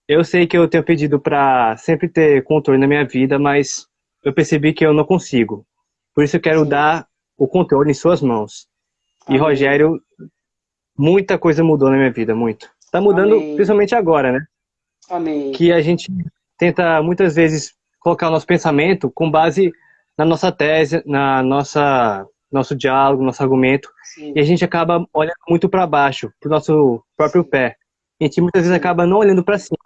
eu sei que eu tenho pedido para sempre ter controle na minha vida, mas eu percebi que eu não consigo. Por isso eu quero Sim. dar o controle em suas mãos. E Amém. Rogério, muita coisa mudou na minha vida, muito. Tá mudando Amém. principalmente agora, né? Amém. que a gente tenta muitas vezes colocar o nosso pensamento com base na nossa tese, na nossa nosso diálogo, nosso argumento, Sim. e a gente acaba olhando muito para baixo, para o nosso próprio Sim. pé. A gente muitas vezes acaba não olhando para cima.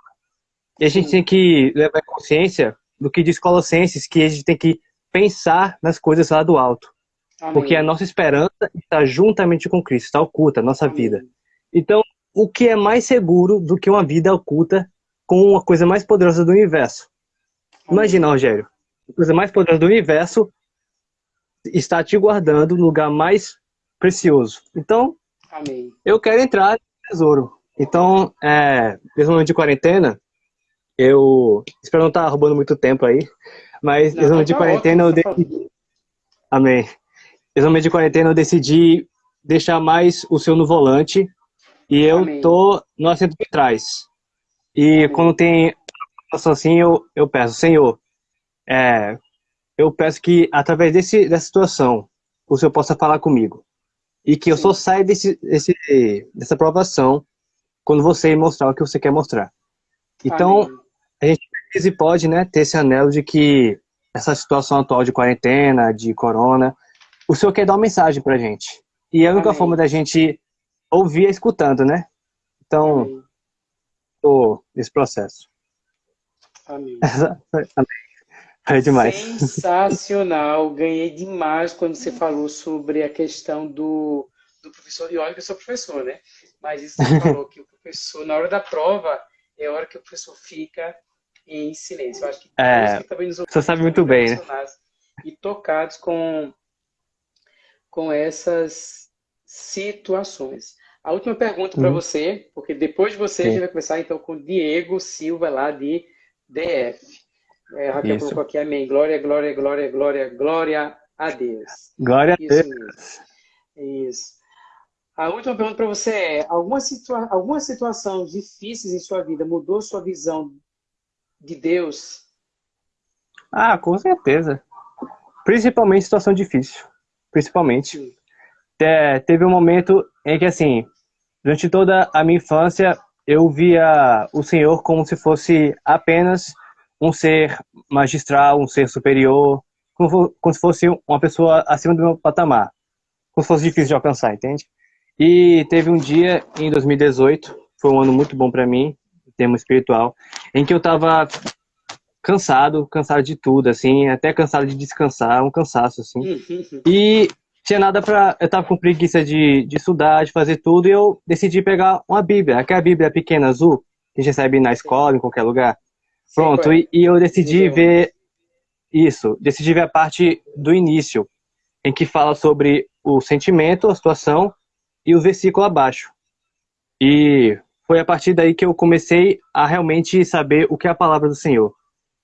E a gente Sim. tem que levar consciência do que diz Colossenses, que a gente tem que pensar nas coisas lá do alto, Amém. porque a nossa esperança está juntamente com Cristo, está oculta a nossa Amém. vida. Então, o que é mais seguro do que uma vida oculta com a coisa mais poderosa do universo? Amém. Imagina, Rogério, a coisa mais poderosa do universo está te guardando no lugar mais precioso. Então, eu quero entrar no tesouro. Então, é, nesse momento de quarentena, eu espero não estar roubando muito tempo aí, mas Não, nesse momento de tá quarentena eu ótimo, tá decidi. Amém. Momento de quarentena eu decidi deixar mais o seu no volante e eu Amém. tô no assento de trás. E Amém. quando tem situação assim, eu, eu peço, Senhor, é, eu peço que através desse, dessa situação o Senhor possa falar comigo. E que eu Sim. só saia desse, desse, dessa aprovação quando você mostrar o que você quer mostrar. Então, Amém. A gente precisa e pode né, ter esse anelo de que essa situação atual de quarentena, de corona, o Senhor quer dar uma mensagem pra gente. E a única Amém. forma da gente ouvir é escutando, né? Então, Amém. tô nesse processo. Amém. É demais. Sensacional, ganhei demais quando você falou sobre a questão do, do professor. E olha que eu sou professor, né? Mas isso você falou que o professor, na hora da prova, é a hora que o professor fica em silêncio. Eu acho que É, que também nos você sabe muito bem, né? E tocados com, com essas situações. A última pergunta para você, porque depois de você Sim. a gente vai começar então com Diego Silva lá de DF. É, Raquel Isso. colocou aqui amém. Glória, glória, glória, glória, glória a Deus. Glória Isso a Deus. Mesmo. Isso. A última pergunta para você é: alguma, situa alguma situação difícil em sua vida mudou sua visão de Deus? Ah, com certeza. Principalmente situação difícil. Principalmente. É, teve um momento em que, assim, durante toda a minha infância, eu via o Senhor como se fosse apenas um ser magistral, um ser superior, como, como se fosse uma pessoa acima do meu patamar. Como se fosse difícil de alcançar, entende? E teve um dia em 2018, foi um ano muito bom para mim, em termos espiritual, em que eu estava cansado, cansado de tudo, assim, até cansado de descansar, um cansaço, assim. E tinha nada para eu tava com preguiça de, de estudar, de fazer tudo, e eu decidi pegar uma Bíblia, aquela Bíblia pequena azul, que a gente recebe na escola, em qualquer lugar. Pronto, e, e eu decidi ver isso, decidi ver a parte do início, em que fala sobre o sentimento, a situação e o versículo abaixo. E foi a partir daí que eu comecei a realmente saber o que é a palavra do Senhor.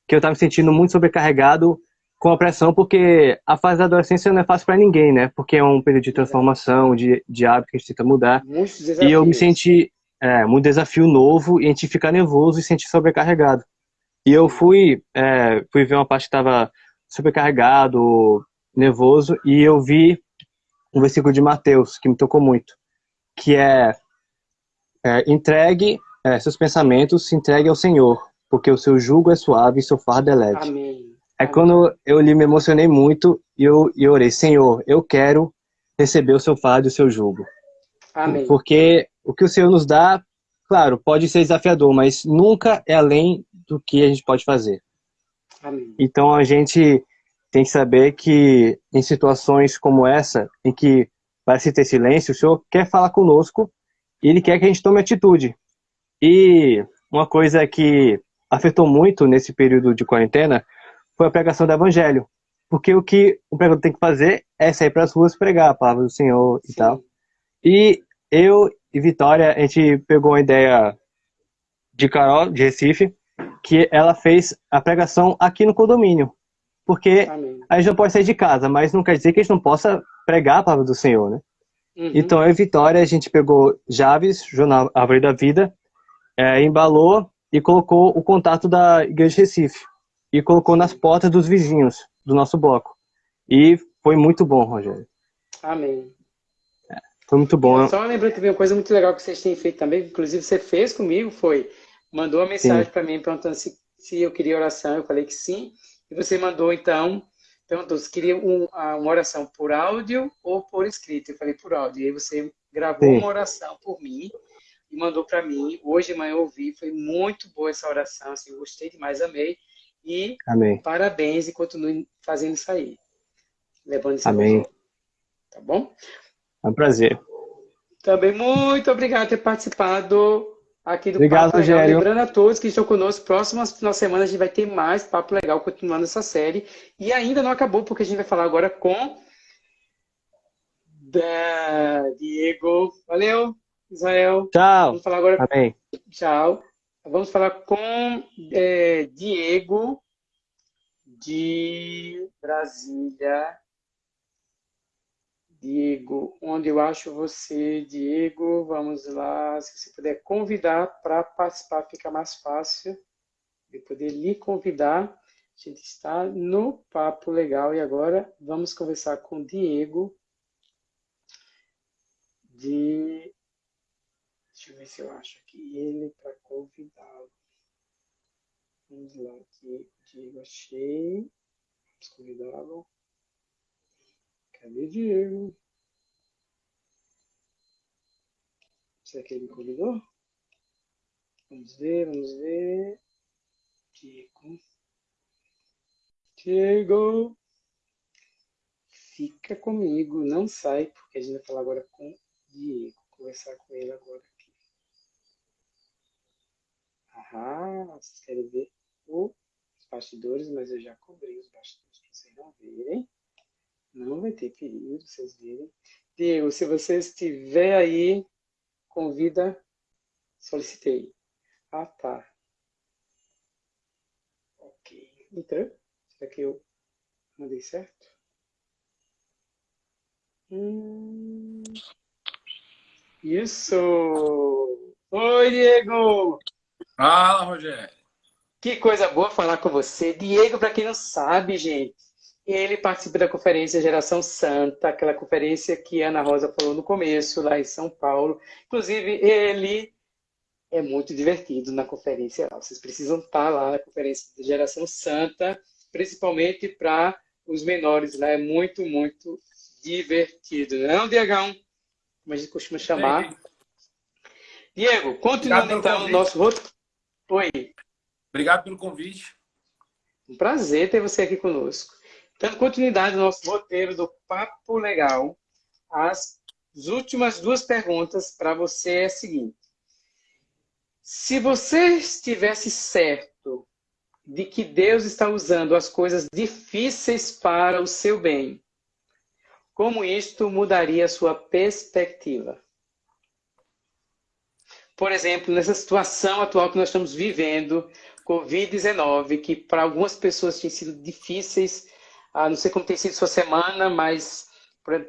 Que eu estava me sentindo muito sobrecarregado com a pressão, porque a fase da adolescência não é fácil para ninguém, né? Porque é um período de transformação, de, de hábito que a gente tenta mudar. E eu me senti é, muito desafio novo e a gente ficar nervoso e sentir sobrecarregado. E eu fui, é, fui ver uma parte que estava sobrecarregado, nervoso, e eu vi um versículo de Mateus que me tocou muito, que é, é entregue é, seus pensamentos, se entregue ao Senhor, porque o seu jugo é suave e seu fardo é leve. Amém. É quando eu li, me emocionei muito e eu, e orei, Senhor, eu quero receber o seu fardo e o seu jugo. Amém. Porque o que o Senhor nos dá, claro, pode ser desafiador, mas nunca é além do que a gente pode fazer. Amém. Então a gente tem que saber que em situações como essa, em que parece ter silêncio, o Senhor quer falar conosco Ele quer que a gente tome atitude. E uma coisa que afetou muito nesse período de quarentena foi a pregação do Evangelho. Porque o que o pregador tem que fazer é sair para as ruas pregar a palavra do Senhor e Sim. tal. E eu e Vitória, a gente pegou a ideia de Carol, de Recife, que ela fez a pregação aqui no condomínio. Porque Amém. a gente não pode sair de casa, mas não quer dizer que a gente não possa pregar a palavra do Senhor, né? Uhum. Então, eu e Vitória, a gente pegou Javes, Jornal Árvore da Vida, é, embalou e colocou o contato da Igreja Recife. E colocou nas portas dos vizinhos do nosso bloco. E foi muito bom, Rogério. Amém. É, foi muito bom. Só lembrando também uma coisa muito legal que vocês têm feito também, inclusive você fez comigo, foi mandou uma mensagem para mim perguntando se, se eu queria oração. Eu falei que sim. E você mandou, então, perguntou se queria um, uma oração por áudio ou por escrito. Eu falei por áudio. E aí você gravou Sim. uma oração por mim e mandou para mim. Hoje de manhã eu ouvi, foi muito boa essa oração, assim, gostei demais, amei. E Amém. parabéns e continue fazendo isso aí. Levando isso Amém. Tá bom? É um prazer. Também muito obrigado por ter participado aqui do Obrigado, Papo Legal. Rogério. Lembrando a todos que estão conosco, próximas final de semana a gente vai ter mais Papo Legal continuando essa série. E ainda não acabou, porque a gente vai falar agora com da Diego. Valeu, Israel. Tchau. Vamos falar agora. Amém. Tchau. Vamos falar com é, Diego de Brasília. Diego, onde eu acho você, Diego? Vamos lá, se você puder convidar para participar, fica mais fácil de poder lhe convidar. A gente está no Papo Legal e agora vamos conversar com Diego de. Deixa eu ver se eu acho aqui ele para convidá-lo. Vamos lá, aqui, Diego, achei. Vamos convidá-lo. Cadê Diego? Será que ele me convidou? Vamos ver, vamos ver. Diego. Diego. Fica comigo, não sai, porque a gente vai falar agora com Diego. Conversar com ele agora aqui. Ah, vocês querem ver os bastidores, mas eu já cobri os bastidores para vocês não verem. Não vai ter perigo, vocês verem. Diego, se você estiver aí, convida, solicitei. Ah, tá. Ok. Então, será que eu mandei certo? Hum... Isso! Oi, Diego! Fala, Rogério! Que coisa boa falar com você. Diego, para quem não sabe, gente, ele participa da conferência Geração Santa, aquela conferência que a Ana Rosa falou no começo, lá em São Paulo. Inclusive, ele é muito divertido na conferência. Vocês precisam estar lá na conferência de Geração Santa, principalmente para os menores lá. É muito, muito divertido. Não, Diegão? como a gente costuma chamar. Diego, continuando então o nosso roteiro. Oi. Obrigado pelo convite. Um prazer ter você aqui conosco. Dando continuidade no nosso roteiro do Papo Legal, as últimas duas perguntas para você é a seguinte. Se você estivesse certo de que Deus está usando as coisas difíceis para o seu bem, como isto mudaria a sua perspectiva? Por exemplo, nessa situação atual que nós estamos vivendo, Covid-19, que para algumas pessoas tem sido difíceis, ah, não sei como tem sido sua semana, mas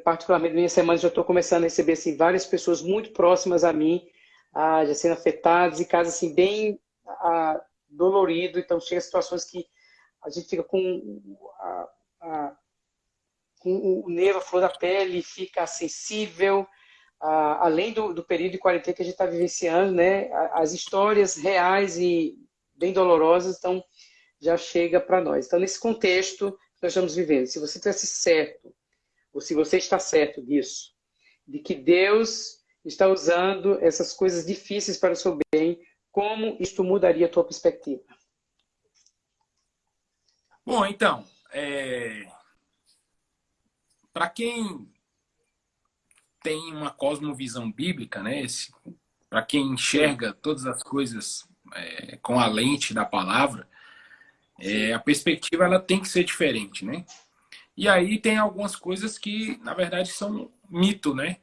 particularmente minha semana já estou começando a receber assim, várias pessoas muito próximas a mim, ah, já sendo afetadas, e casos assim, bem ah, dolorido, então chega situações que a gente fica com a, o nervo, a flor da pele fica sensível, além do, do, período de quarentena que a gente está vivenciando, né, as histórias reais e bem dolorosas, então já chega para nós. Então, nesse contexto nós estamos vivendo, se você tivesse certo, ou se você está certo disso, de que Deus está usando essas coisas difíceis para o seu bem, como isto mudaria a tua perspectiva? Bom, então, é para quem tem uma cosmovisão bíblica, né? Para quem enxerga todas as coisas é, com a lente da palavra, é, a perspectiva ela tem que ser diferente, né? E aí tem algumas coisas que, na verdade, são mito, né?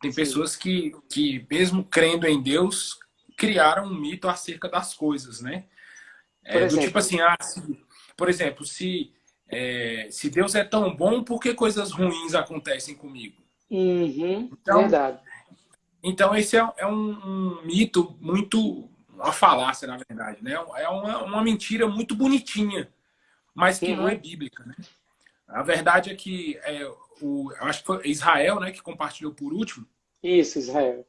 Tem Sim. pessoas que, que, mesmo crendo em Deus, criaram um mito acerca das coisas, né? É, do tipo assim, ah, se, por exemplo, se é, se Deus é tão bom, por que coisas ruins acontecem comigo? Uhum, então, verdade. Então, esse é, é um, um, mito muito. Uma falácia, na verdade. Né? É uma, uma mentira muito bonitinha, mas que uhum. não é bíblica. Né? A verdade é que é, o, acho que foi Israel né, que compartilhou por último. Isso, Israel.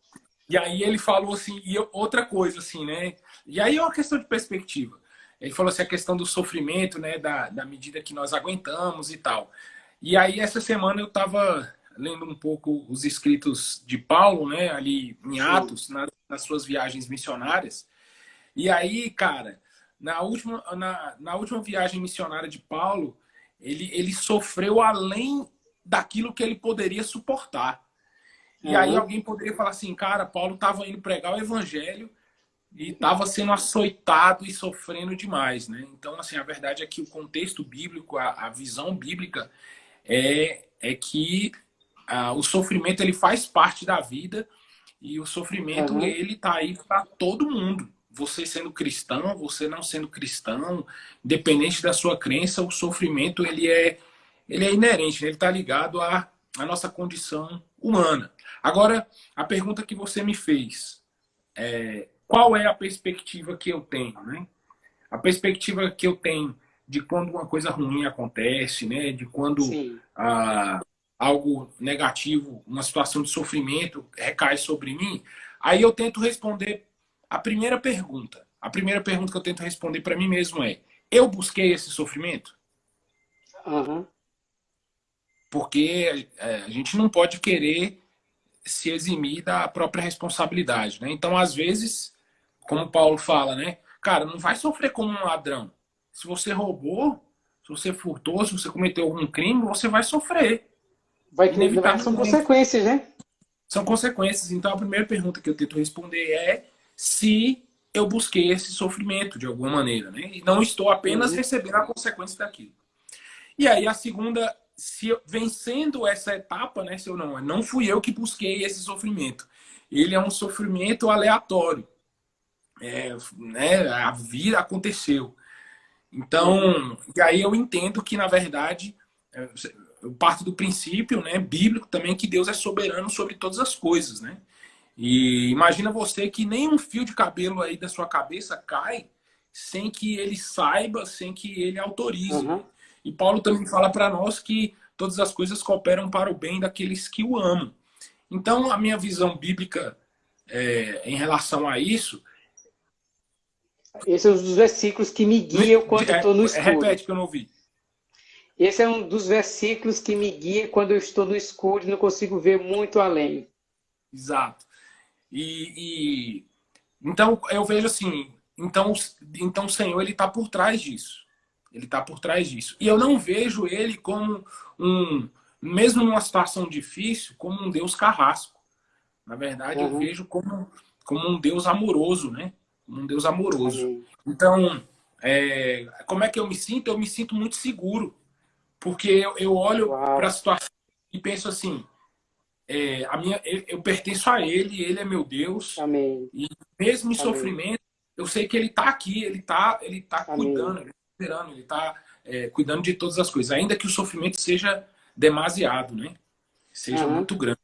E aí ele falou assim, e outra coisa, assim, né? E aí é uma questão de perspectiva. Ele falou assim a questão do sofrimento, né, da, da medida que nós aguentamos e tal. E aí essa semana eu estava lendo um pouco os escritos de Paulo, né, ali em Atos, na, nas suas viagens missionárias. E aí, cara, na última, na, na última viagem missionária de Paulo, ele, ele sofreu além daquilo que ele poderia suportar. E uhum. aí alguém poderia falar assim, cara, Paulo estava indo pregar o evangelho e estava sendo açoitado e sofrendo demais, né? Então, assim, a verdade é que o contexto bíblico, a, a visão bíblica é, é que a, o sofrimento ele faz parte da vida e o sofrimento uhum. ele tá aí para todo mundo. Você sendo cristão, você não sendo cristão, independente da sua crença, o sofrimento ele é ele é inerente, né? ele está ligado à, à nossa condição humana. Agora, a pergunta que você me fez é, qual é a perspectiva que eu tenho, né? A perspectiva que eu tenho de quando uma coisa ruim acontece, né? De quando ah, algo negativo, uma situação de sofrimento recai sobre mim, aí eu tento responder a primeira pergunta. A primeira pergunta que eu tento responder para mim mesmo é: eu busquei esse sofrimento? Uhum. Porque é, a gente não pode querer se eximir da própria responsabilidade, né? Então, às vezes, como Paulo fala, né? Cara, não vai sofrer como um ladrão. Se você roubou, se você furtou, se você cometeu algum crime, você vai sofrer. Vai ter são consequências, né? São consequências. Então a primeira pergunta que eu tento responder é se eu busquei esse sofrimento de alguma maneira, né? E não estou apenas uhum. recebendo a consequência daquilo. E aí a segunda se eu, vencendo essa etapa, né, se eu não, não fui eu que busquei esse sofrimento. Ele é um sofrimento aleatório. É, né, a vida aconteceu. Então, e aí eu entendo que, na verdade, é, eu parto do princípio né, bíblico também que Deus é soberano sobre todas as coisas, né? E imagina você que nenhum fio de cabelo aí da sua cabeça cai sem que ele saiba, sem que ele autorize. Uhum. E Paulo também fala para nós que todas as coisas cooperam para o bem daqueles que o amam. Então, a minha visão bíblica é, em relação a isso. Esse é um dos versículos que me guiam quando estou no escuro. Repete que eu não ouvi. Esse é um dos versículos que me guia quando eu estou no escuro e não consigo ver muito além. Exato. E, e então eu vejo assim, então, então o Senhor ele está por trás disso. Ele está por trás disso. E eu não vejo ele como um, mesmo numa situação difícil, como um Deus carrasco. Na verdade, uhum. eu vejo como, como um Deus amoroso, né? Um Deus amoroso. Uhum. Então, é, como é que eu me sinto? Eu me sinto muito seguro. Porque eu, eu olho para a situação e penso assim, é, a minha, eu, eu, pertenço a Ele, Ele é meu Deus. Amém. E mesmo em Amém. sofrimento, eu sei que Ele está aqui, Ele está ele tá cuidando, Ele está esperando, Ele está é, cuidando de todas as coisas. Ainda que o sofrimento seja demasiado, né? Seja uhum. muito grande.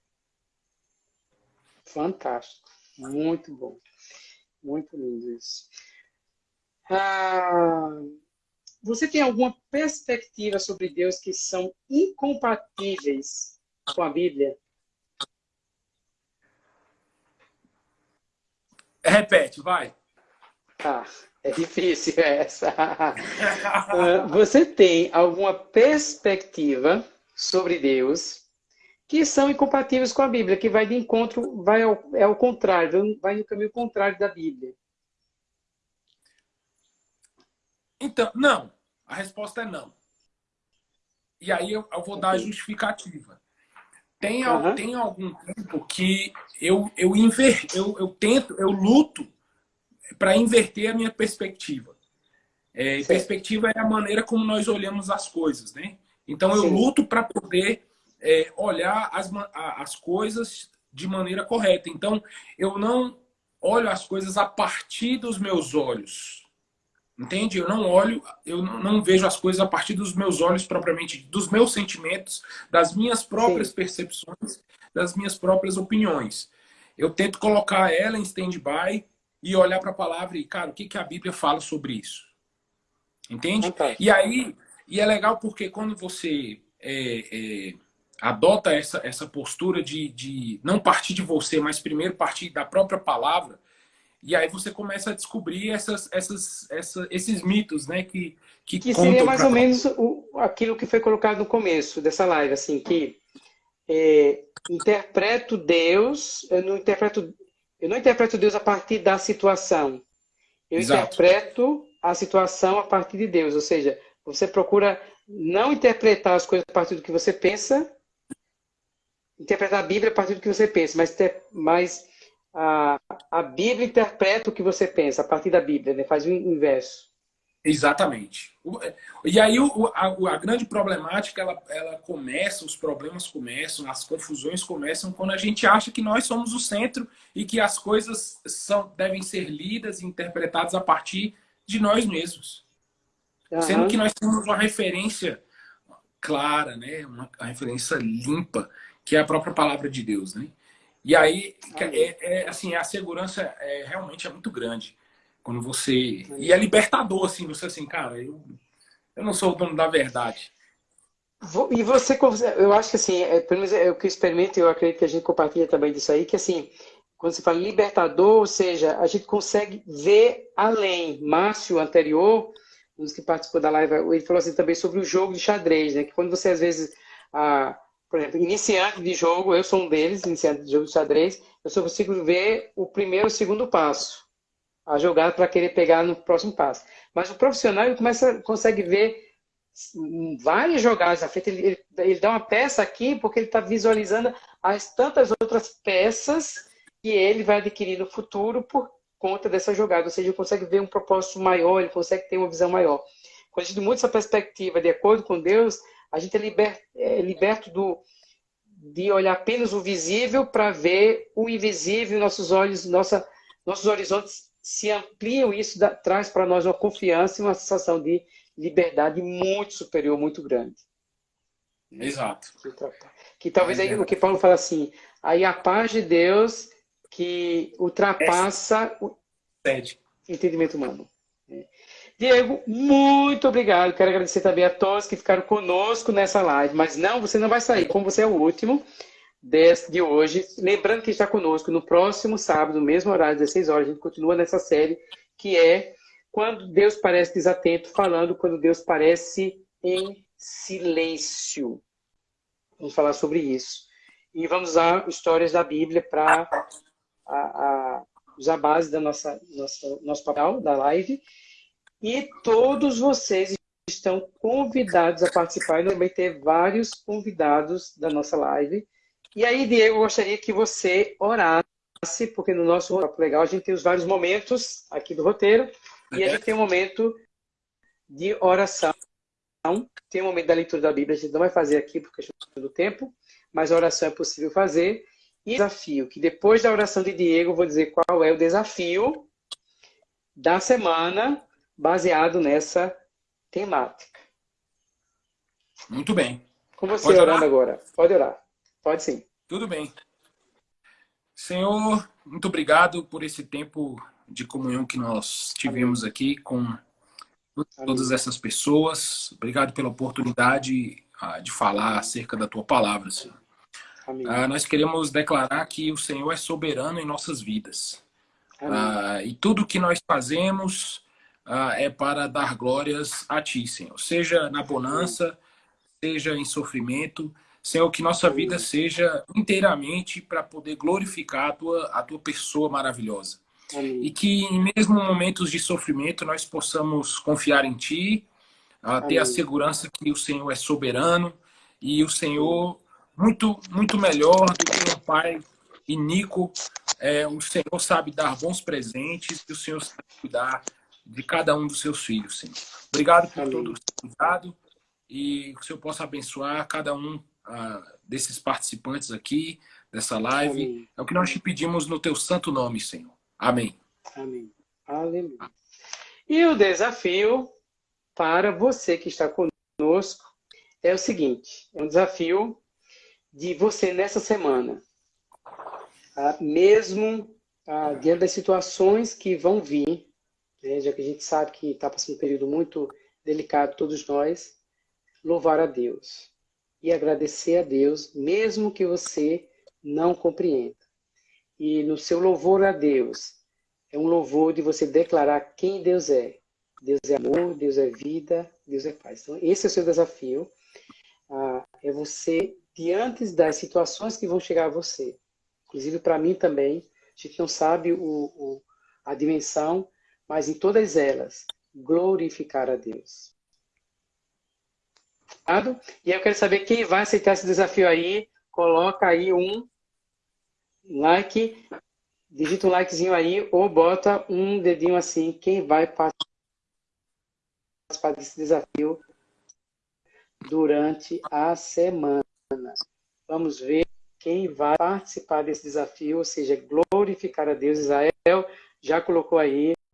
Fantástico. Muito bom. Muito lindo isso. Ah, você tem alguma perspectiva sobre Deus que são incompatíveis com a Bíblia? Repete, vai. Ah, é difícil essa. Ah, você tem alguma perspectiva sobre Deus que são incompatíveis com a Bíblia, que vai de encontro, vai ao, é ao contrário, vai no caminho contrário da Bíblia? Então, não. A resposta é não. E aí eu, eu vou dar a justificativa. Tem, uhum. tem algum tempo que eu, eu, inver, eu, eu tento, eu luto para inverter a minha perspectiva. É, perspectiva é a maneira como nós olhamos as coisas, né? Então eu Sim. luto para poder é, olhar as, as coisas de maneira correta. Então eu não olho as coisas a partir dos meus olhos. Entende? Eu não olho, eu não vejo as coisas a partir dos meus olhos propriamente, dos meus sentimentos, das minhas próprias Sim. percepções, das minhas próprias opiniões. Eu tento colocar ela em stand-by e olhar para a palavra e, cara, o que, que a Bíblia fala sobre isso? Entende? Okay. E aí, e é legal porque quando você é, é, adota essa, essa postura de, de não partir de você, mas primeiro partir da própria palavra, e aí você começa a descobrir essas, essas, essa, esses mitos, né? Que, que, que seria mais pra... ou menos o, aquilo que foi colocado no começo dessa live, assim, que é, interpreto Deus, eu não interpreto, eu não interpreto Deus a partir da situação. Eu Exato. interpreto a situação a partir de Deus. Ou seja, você procura não interpretar as coisas a partir do que você pensa, interpretar a Bíblia a partir do que você pensa, mas, ter, mas a, a Bíblia interpreta o que você pensa a partir da Bíblia, né? faz o inverso. Exatamente. E aí o, a, a, grande problemática ela, ela começa, os problemas começam, as confusões começam quando a gente acha que nós somos o centro e que as coisas são, devem ser lidas e interpretadas a partir de nós mesmos. Uhum. Sendo que nós temos uma referência clara, né? uma, uma referência limpa, que é a própria palavra de Deus. Né? E aí, é, é, assim, a segurança é, realmente é muito grande. Quando você... E é libertador, assim, você assim, cara, eu, eu não sou o dono da verdade. E você, eu acho que assim, é, pelo menos é o que eu experimento, eu acredito que a gente compartilha também disso aí, que assim, quando você fala libertador, ou seja, a gente consegue ver além. Márcio, anterior, um dos que participou da live, ele falou assim também sobre o jogo de xadrez, né? Que quando você às vezes por exemplo, iniciante de jogo, eu sou um deles, iniciante de jogo de xadrez, eu só consigo ver o primeiro o segundo passo, a jogada para querer pegar no próximo passo. Mas o profissional ele começa, consegue ver várias jogadas ele, ele, ele dá uma peça aqui porque ele está visualizando as tantas outras peças que ele vai adquirir no futuro por conta dessa jogada. Ou seja, ele consegue ver um propósito maior, ele consegue ter uma visão maior. Quando a gente muda essa perspectiva de acordo com Deus, a gente é, liber, é liberto do, de olhar apenas o visível para ver o invisível, nossos olhos, nossa, nossos horizontes se ampliam, isso dá, traz para nós uma confiança e uma sensação de liberdade muito superior, muito grande. Exato. Que, que talvez é aí o que Paulo fala assim, aí a paz de Deus que ultrapassa o entendimento humano. Diego, muito obrigado. Quero agradecer também a todos que ficaram conosco nessa live. Mas não, você não vai sair. Como você é o último de hoje, lembrando que está conosco no próximo sábado, no mesmo horário, 16 horas, a gente continua nessa série que é Quando Deus parece desatento, falando quando Deus parece em silêncio. Vamos falar sobre isso. E vamos usar histórias da Bíblia para usar a base da nossa, nossa nosso papel da live e todos vocês estão convidados a participar. E também ter vários convidados da nossa live. E aí, Diego, eu gostaria que você orasse, porque no nosso roteiro legal a gente tem os vários momentos aqui do roteiro. E a gente tem um momento de oração. Tem um momento da leitura da Bíblia, a gente não vai fazer aqui por questão do tempo, mas a oração é possível fazer. E desafio, que depois da oração de Diego, eu vou dizer qual é o desafio da semana baseado nessa temática. Muito bem. Com você Pode orando orar? agora. Pode orar. Pode sim. Tudo bem. Senhor, muito obrigado por esse tempo de comunhão que nós tivemos Amém. aqui com todas Amém. essas pessoas. Obrigado pela oportunidade ah, de falar acerca da tua palavra, Senhor. Ah, nós queremos declarar que o Senhor é soberano em nossas vidas. Ah, e tudo que nós fazemos ah, é para dar glórias a Ti, Senhor. Seja na bonança, seja em sofrimento. Senhor, que nossa vida seja inteiramente para poder glorificar a tua, a tua pessoa maravilhosa. Amém. E que, mesmo em momentos de sofrimento, nós possamos confiar em Ti, uh, ter a segurança que o Senhor é soberano e o Senhor, muito, muito melhor do que um pai iníquo, é, o Senhor sabe dar bons presentes e o Senhor sabe cuidar de cada um dos seus filhos, Senhor. Obrigado por Amém. todo o cuidado e que o Senhor possa abençoar cada um ah, desses participantes aqui, dessa live. Amém. É o que nós te pedimos no teu santo nome, Senhor. Amém. Amém. Aleluia. E o desafio para você que está conosco é o seguinte: é um desafio de você nessa semana, ah, mesmo ah, diante das situações que vão vir, né, já que a gente sabe que está passando um período muito delicado, todos nós, louvar a Deus e agradecer a Deus, mesmo que você não compreenda. E no seu louvor a Deus, é um louvor de você declarar quem Deus é. Deus é amor, Deus é vida, Deus é paz. Então, esse é o seu desafio. Ah, é você, diante das situações que vão chegar a você, inclusive para mim também, a gente não sabe o, o, a dimensão mas em todas elas, glorificar a Deus. E eu quero saber quem vai aceitar esse desafio aí. Coloca aí um like, digita um likezinho aí, ou bota um dedinho assim. Quem vai participar desse desafio durante a semana? Vamos ver quem vai participar desse desafio, ou seja, glorificar a Deus. Israel já colocou aí